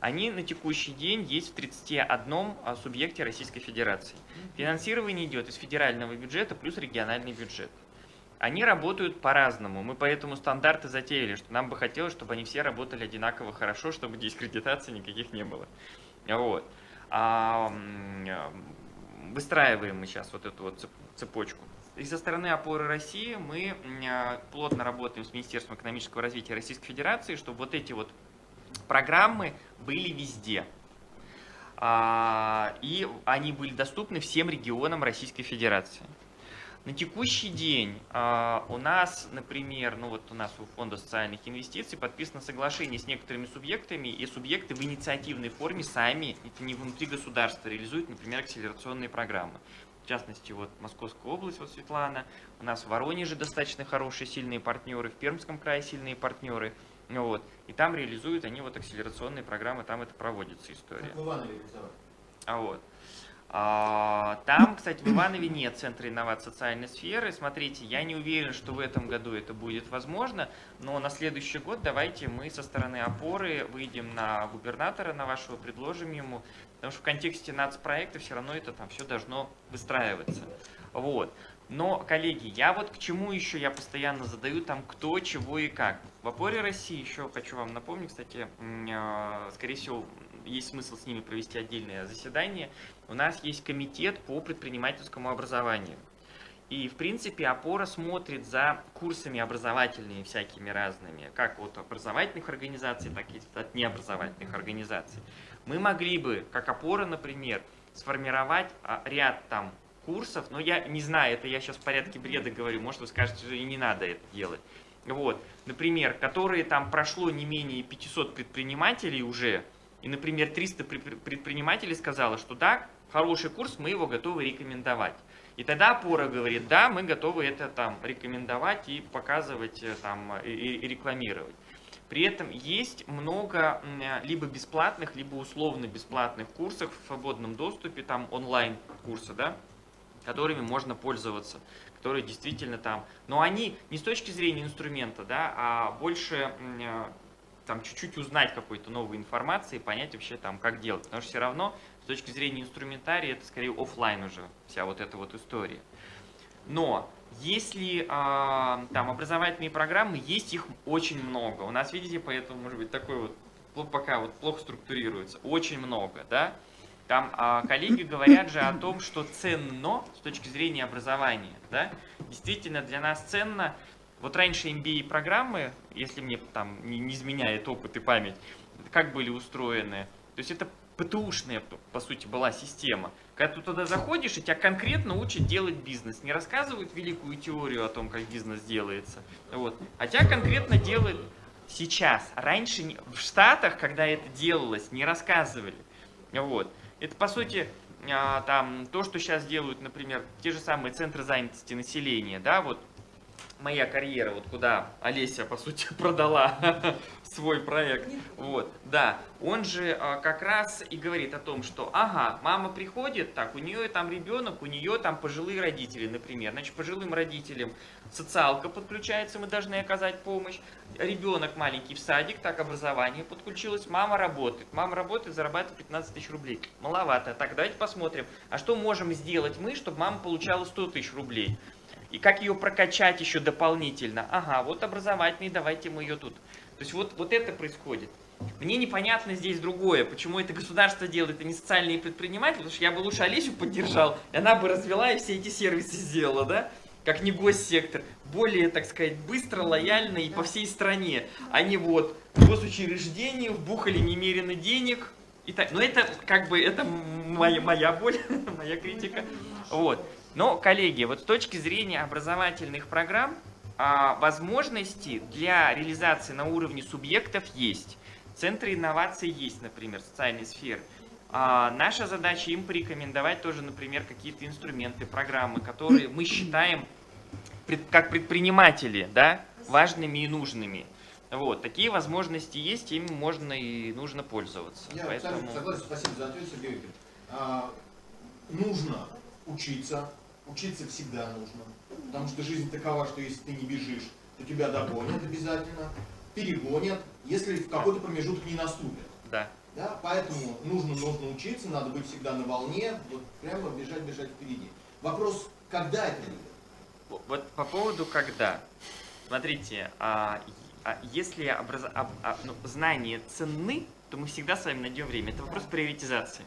Они на текущий день есть в 31 а, субъекте Российской Федерации. Финансирование идет из федерального бюджета плюс региональный бюджет. Они работают по-разному. Мы поэтому стандарты затеяли, что нам бы хотелось, чтобы они все работали одинаково хорошо, чтобы дискредитаций никаких не было. Вот. А, выстраиваем мы сейчас вот эту вот цеп- цепочку. И со стороны опоры России мы а, плотно работаем с Министерством экономического развития Российской Федерации, чтобы вот эти вот программы были везде. А, И они были доступны всем регионам Российской Федерации. На текущий день а, у нас, например, ну вот у нас у Фонда социальных инвестиций подписано соглашение с некоторыми субъектами, и субъекты в инициативной форме сами, это не внутри государства, реализуют, например, акселерационные программы. В частности, вот Московская область, вот Светлана, у нас в Воронеже достаточно хорошие, сильные партнеры, в Пермском крае сильные партнеры, ну вот, и там реализуют они вот акселерационные программы, там это проводится история. Как в Иванове реализовали. А вот. А, Там, кстати, в Иванове нет центра инноваций социальной сферы. Смотрите, я не уверен, что в этом году это будет возможно, но на следующий год давайте мы со стороны опоры выйдем на губернатора, на вашего, предложим ему, потому что в контексте нацпроекта все равно это там все должно выстраиваться. Вот. Но, коллеги, я вот к чему еще я постоянно задаю там кто, чего и как. В опоре России еще хочу вам напомнить, кстати, э, скорее всего, есть смысл с ними провести отдельное заседание. У нас есть комитет по предпринимательскому образованию. И, в принципе, опора смотрит за курсами образовательными всякими разными, как от образовательных организаций, так и от необразовательных организаций. Мы могли бы, как опора, например, сформировать а, ряд там курсов, но я не знаю, это я сейчас в порядке бреда говорю, может вы скажете, что и не надо это делать. Вот, например, которые там прошло не менее 500 предпринимателей уже, и, например, 300 предпри- предпринимателей сказало, что да, хороший курс, мы его готовы рекомендовать. И тогда опора говорит, да, мы готовы это там рекомендовать и показывать, э, там, и, и рекламировать. При этом есть много м, либо бесплатных, либо условно бесплатных курсов в свободном доступе, там онлайн курсы, да, которыми можно пользоваться, которые действительно там, но они не с точки зрения инструмента, да, а больше э, там чуть-чуть узнать какой-то новой информации, понять вообще там, как делать. Потому что все равно с точки зрения инструментария это скорее оффлайн уже, вся вот эта вот история. Но если а, там образовательные программы, есть их очень много. У нас, видите, поэтому, может быть, такой вот, пока вот плохо структурируется, очень много, да. Там а, коллеги говорят же о том, что ценно с точки зрения образования, да. Действительно, для нас ценно, вот раньше MBA-программы, если мне там не, не изменяет опыт и память, как были устроены, то есть это ПТУшная, по- сути, была система. Когда ты туда заходишь, и тебя конкретно учат делать бизнес. Не рассказывают великую теорию о том, как бизнес делается. Вот. А тебя конкретно делают сейчас. Раньше в Штатах, когда это делалось, не рассказывали. Вот. Это, по сути, а, там, то, что сейчас делают, например, те же самые центры занятости населения. Да, вот моя карьера, вот куда Олеся, по сути, продала свой проект. Вот, да, он же а, как раз и говорит о том, что, ага, мама приходит, так, у нее там ребенок, у нее там пожилые родители, например. Значит, пожилым родителям социалка подключается, мы должны оказать помощь. Ребенок маленький в садик, так, образование подключилось, мама работает. Мама работает, зарабатывает 15 тысяч рублей. Маловато. Так, давайте посмотрим, а что можем сделать мы, чтобы мама получала 100 тысяч рублей? И как ее прокачать еще дополнительно? Ага, вот образовательный, давайте мы ее тут. То есть вот, вот это происходит. Мне непонятно здесь другое, почему это государство делает, а не социальные предприниматели, потому что я бы лучше Олесю поддержал, и она бы развела и все эти сервисы сделала, да? Как не госсектор. Более, так сказать, быстро, лояльно и по всей стране. Они вот в госучреждение вбухали немерено денег. И так. Но это как бы это моя, моя боль, моя критика. Вот. Но, коллеги, вот с точки зрения образовательных программ, а, возможности для реализации на уровне субъектов есть. Центры инноваций есть, например, социальной сферы. А, наша задача им порекомендовать тоже, например, какие-то инструменты, программы, которые мы считаем как предприниматели, да, важными и нужными. Вот, такие возможности есть, ими можно и нужно пользоваться. Я Поэтому- согласен, спасибо за ответ, Сергей Викторович. А, нужно учиться, учиться всегда нужно, потому что жизнь такова, что если ты не бежишь, то тебя догонят обязательно, перегонят, если в какой-то промежуток не наступит. Да. Да, поэтому нужно, нужно учиться, надо быть всегда на волне, вот прямо бежать, бежать впереди. Вопрос, когда это будет? Вот по поводу когда. Смотрите, а, а если образ- а- а, ну, знания ценны, то мы всегда с вами найдем время. Это вопрос приоритизации.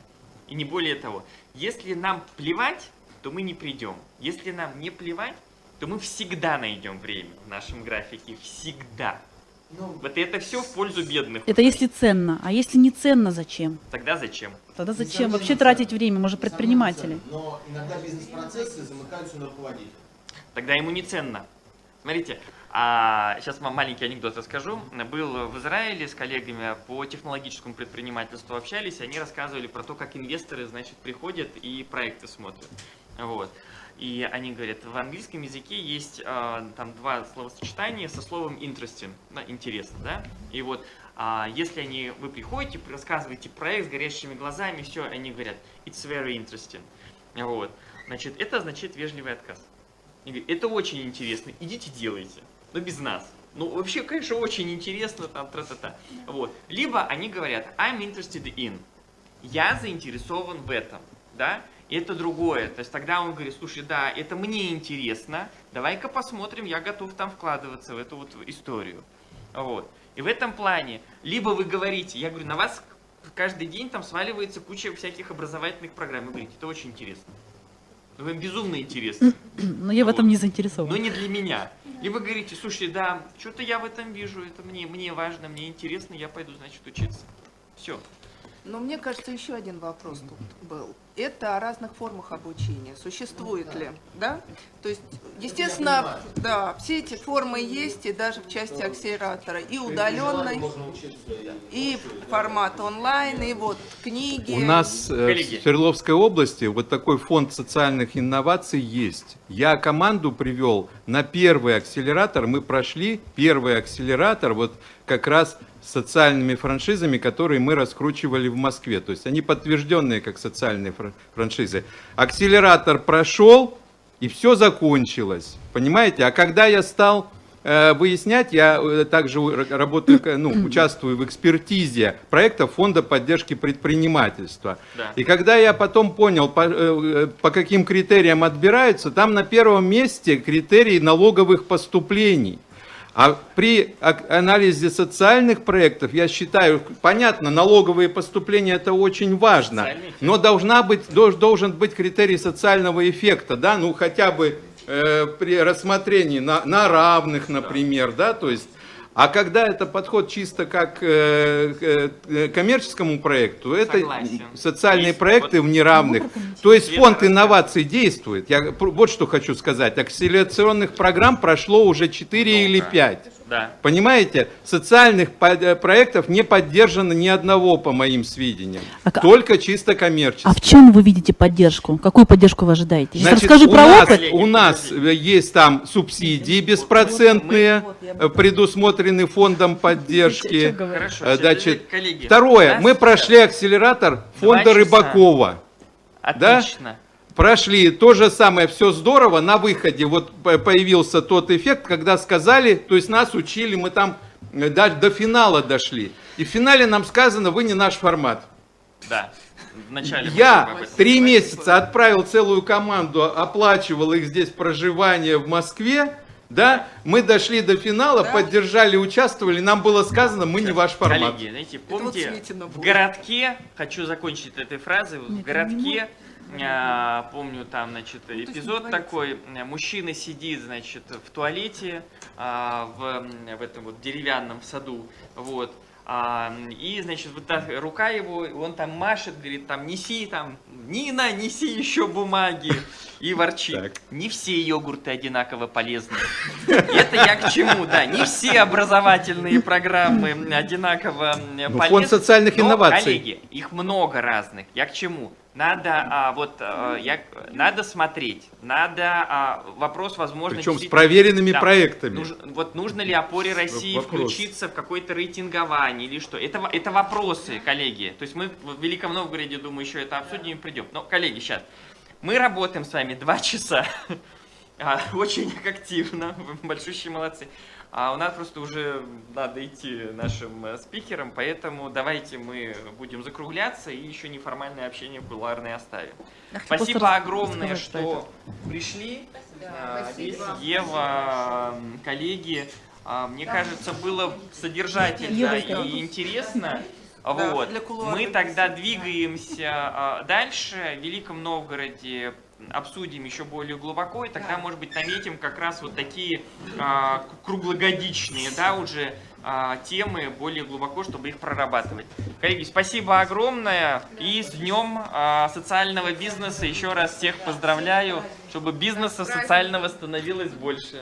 И не более того. Если нам плевать, то мы не придем. Если нам не плевать, то мы всегда найдем время в нашем графике. Всегда. Ну, Вот это все в пользу бедных. Это если ценно. А если не ценно, зачем? Тогда зачем? Тогда зачем вообще ценно. тратить время? Мы же предприниматели. Но иногда бизнес-процессы замыкаются на руководителя. тогда ему не ценно. Смотрите, а сейчас вам маленький анекдот расскажу. Был в Израиле с коллегами по технологическому предпринимательству общались, и они рассказывали про то, как инвесторы, значит, приходят и проекты смотрят. Вот. И они говорят, в английском языке есть а, там два словосочетания со словом interesting, да, интересно, да? И вот, а, если они, вы приходите, рассказываете проект с горящими глазами, все, они говорят, it's very interesting. Вот. Значит, это означает вежливый отказ. Они говорят, это очень интересно, идите делайте, но без нас. Ну, вообще, конечно, очень интересно, там, тра-та-та. Вот. Либо они говорят, I'm interested in. Я заинтересован в этом, да? Это другое. То есть тогда он говорит, слушай, да, это мне интересно, давай-ка посмотрим, я готов там вкладываться в эту вот историю. Вот. И в этом плане, либо вы говорите, я говорю, на вас каждый день там сваливается куча всяких образовательных программ. Вы говорите, это очень интересно. Ну, Вам безумно интересно. Но я в этом не заинтересована. Но не для меня. Вы говорите, слушай, да, что-то я в этом вижу, это мне, мне важно, мне интересно, я пойду, значит, учиться. Все. Но мне кажется, еще один вопрос тут был. это о разных формах обучения. Существует ли, да? То есть, естественно, да, все эти формы есть, и даже в части акселератора, и удаленной, и формат онлайн, и вот книги. У нас э, Коллеги. в Свердловской области вот такой фонд социальных инноваций есть. Я команду привел на первый акселератор. Мы прошли первый акселератор вот как раз социальными франшизами, которые мы раскручивали в Москве. То есть они подтвержденные как социальные фра- франшизы. Акселератор прошел, и все закончилось. Понимаете? А когда я стал э, выяснять, я э, также работаю, ну, участвую в экспертизе проекта Фонда поддержки предпринимательства. Да. И когда я потом понял, по, э, по каким критериям отбираются, там на первом месте критерии налоговых поступлений. А при анализе социальных проектов, я считаю, понятно, налоговые поступления это очень важно, но должна быть, должен быть критерий социального эффекта, да, ну хотя бы э, при рассмотрении на, на равных, например, да, то есть, а когда это подход чисто как э, к э, коммерческому проекту, это Согласен. социальные Есть проекты вот- в неравных. То есть фонд инноваций действует. Я вот что хочу сказать. Акселерационных программ прошло уже 4 или Много. 5. Да. Понимаете, социальных э, проектов не поддержано ни одного, по моим сведениям. А Только чисто коммерческие. А в чем вы видите поддержку? Какую поддержку вы ожидаете? Сейчас Значит, расскажи у про нас, опыт. У нас э, есть там субсидии беспроцентные, э, предусмотрены фондом поддержки. Хорошо. Значит, коллеги, второе, мы прошли акселератор фонда. Рыбакова. да? Прошли то же самое, все здорово, на выходе вот по- появился тот эффект, когда сказали, то есть нас учили, мы там э, до, до финала дошли. И в финале нам сказано, вы не наш формат. Да. Вначале Я три месяца отправил целую команду, оплачивал их здесь проживание в Москве, да, мы дошли до финала, поддержали, участвовали, нам было сказано, мы не ваш формат. Коллеги, знаете, вот помните, Светина в городке, хочу закончить этой фразой, в городке, а, помню там, значит, эпизод такой, мужчина сидит, значит, в туалете, а, в, в этом вот деревянном саду, вот, а, и, значит, вот так рука его, он там машет, говорит, там, неси, там, Нина, неси еще бумаги, и ворчит. Так. Не все йогурты одинаково полезны. Это я к чему, да, не все образовательные программы одинаково Ну, полезны. фонд социальных но, инноваций. коллеги, их много разных. Я к чему? Надо, а, вот, а, я, надо смотреть, надо а, вопрос, возможно, Причем с проверенными Да. проектами. Нуж- вот нужно ли опоре России Вопрос. включиться в какое-то рейтингование или что? Это, это вопросы, коллеги. То есть мы в Великом Новгороде, думаю, еще это обсудим и придем. Но, коллеги, сейчас. Мы работаем с вами два часа. А, Очень активно. Вы большущие молодцы. А у нас просто уже надо идти нашим э, спикерам, поэтому давайте мы будем закругляться и еще неформальное общение кулуарное оставим. Спасибо просто огромное, про что пришли. А, Олеся, Ева, м, коллеги. А, Мне кажется, было содержательно и интересно. Вот. для кулуарной Мы тогда двигаемся а, дальше. В Великом Новгороде обсудим еще более глубоко, и тогда, может быть, наметим как раз вот такие а, круглогодичные, да, уже а, темы более глубоко, чтобы их прорабатывать. Коллеги, спасибо огромное, и с Днем а, социального бизнеса. Еще раз всех поздравляю, чтобы бизнеса социального становилось больше.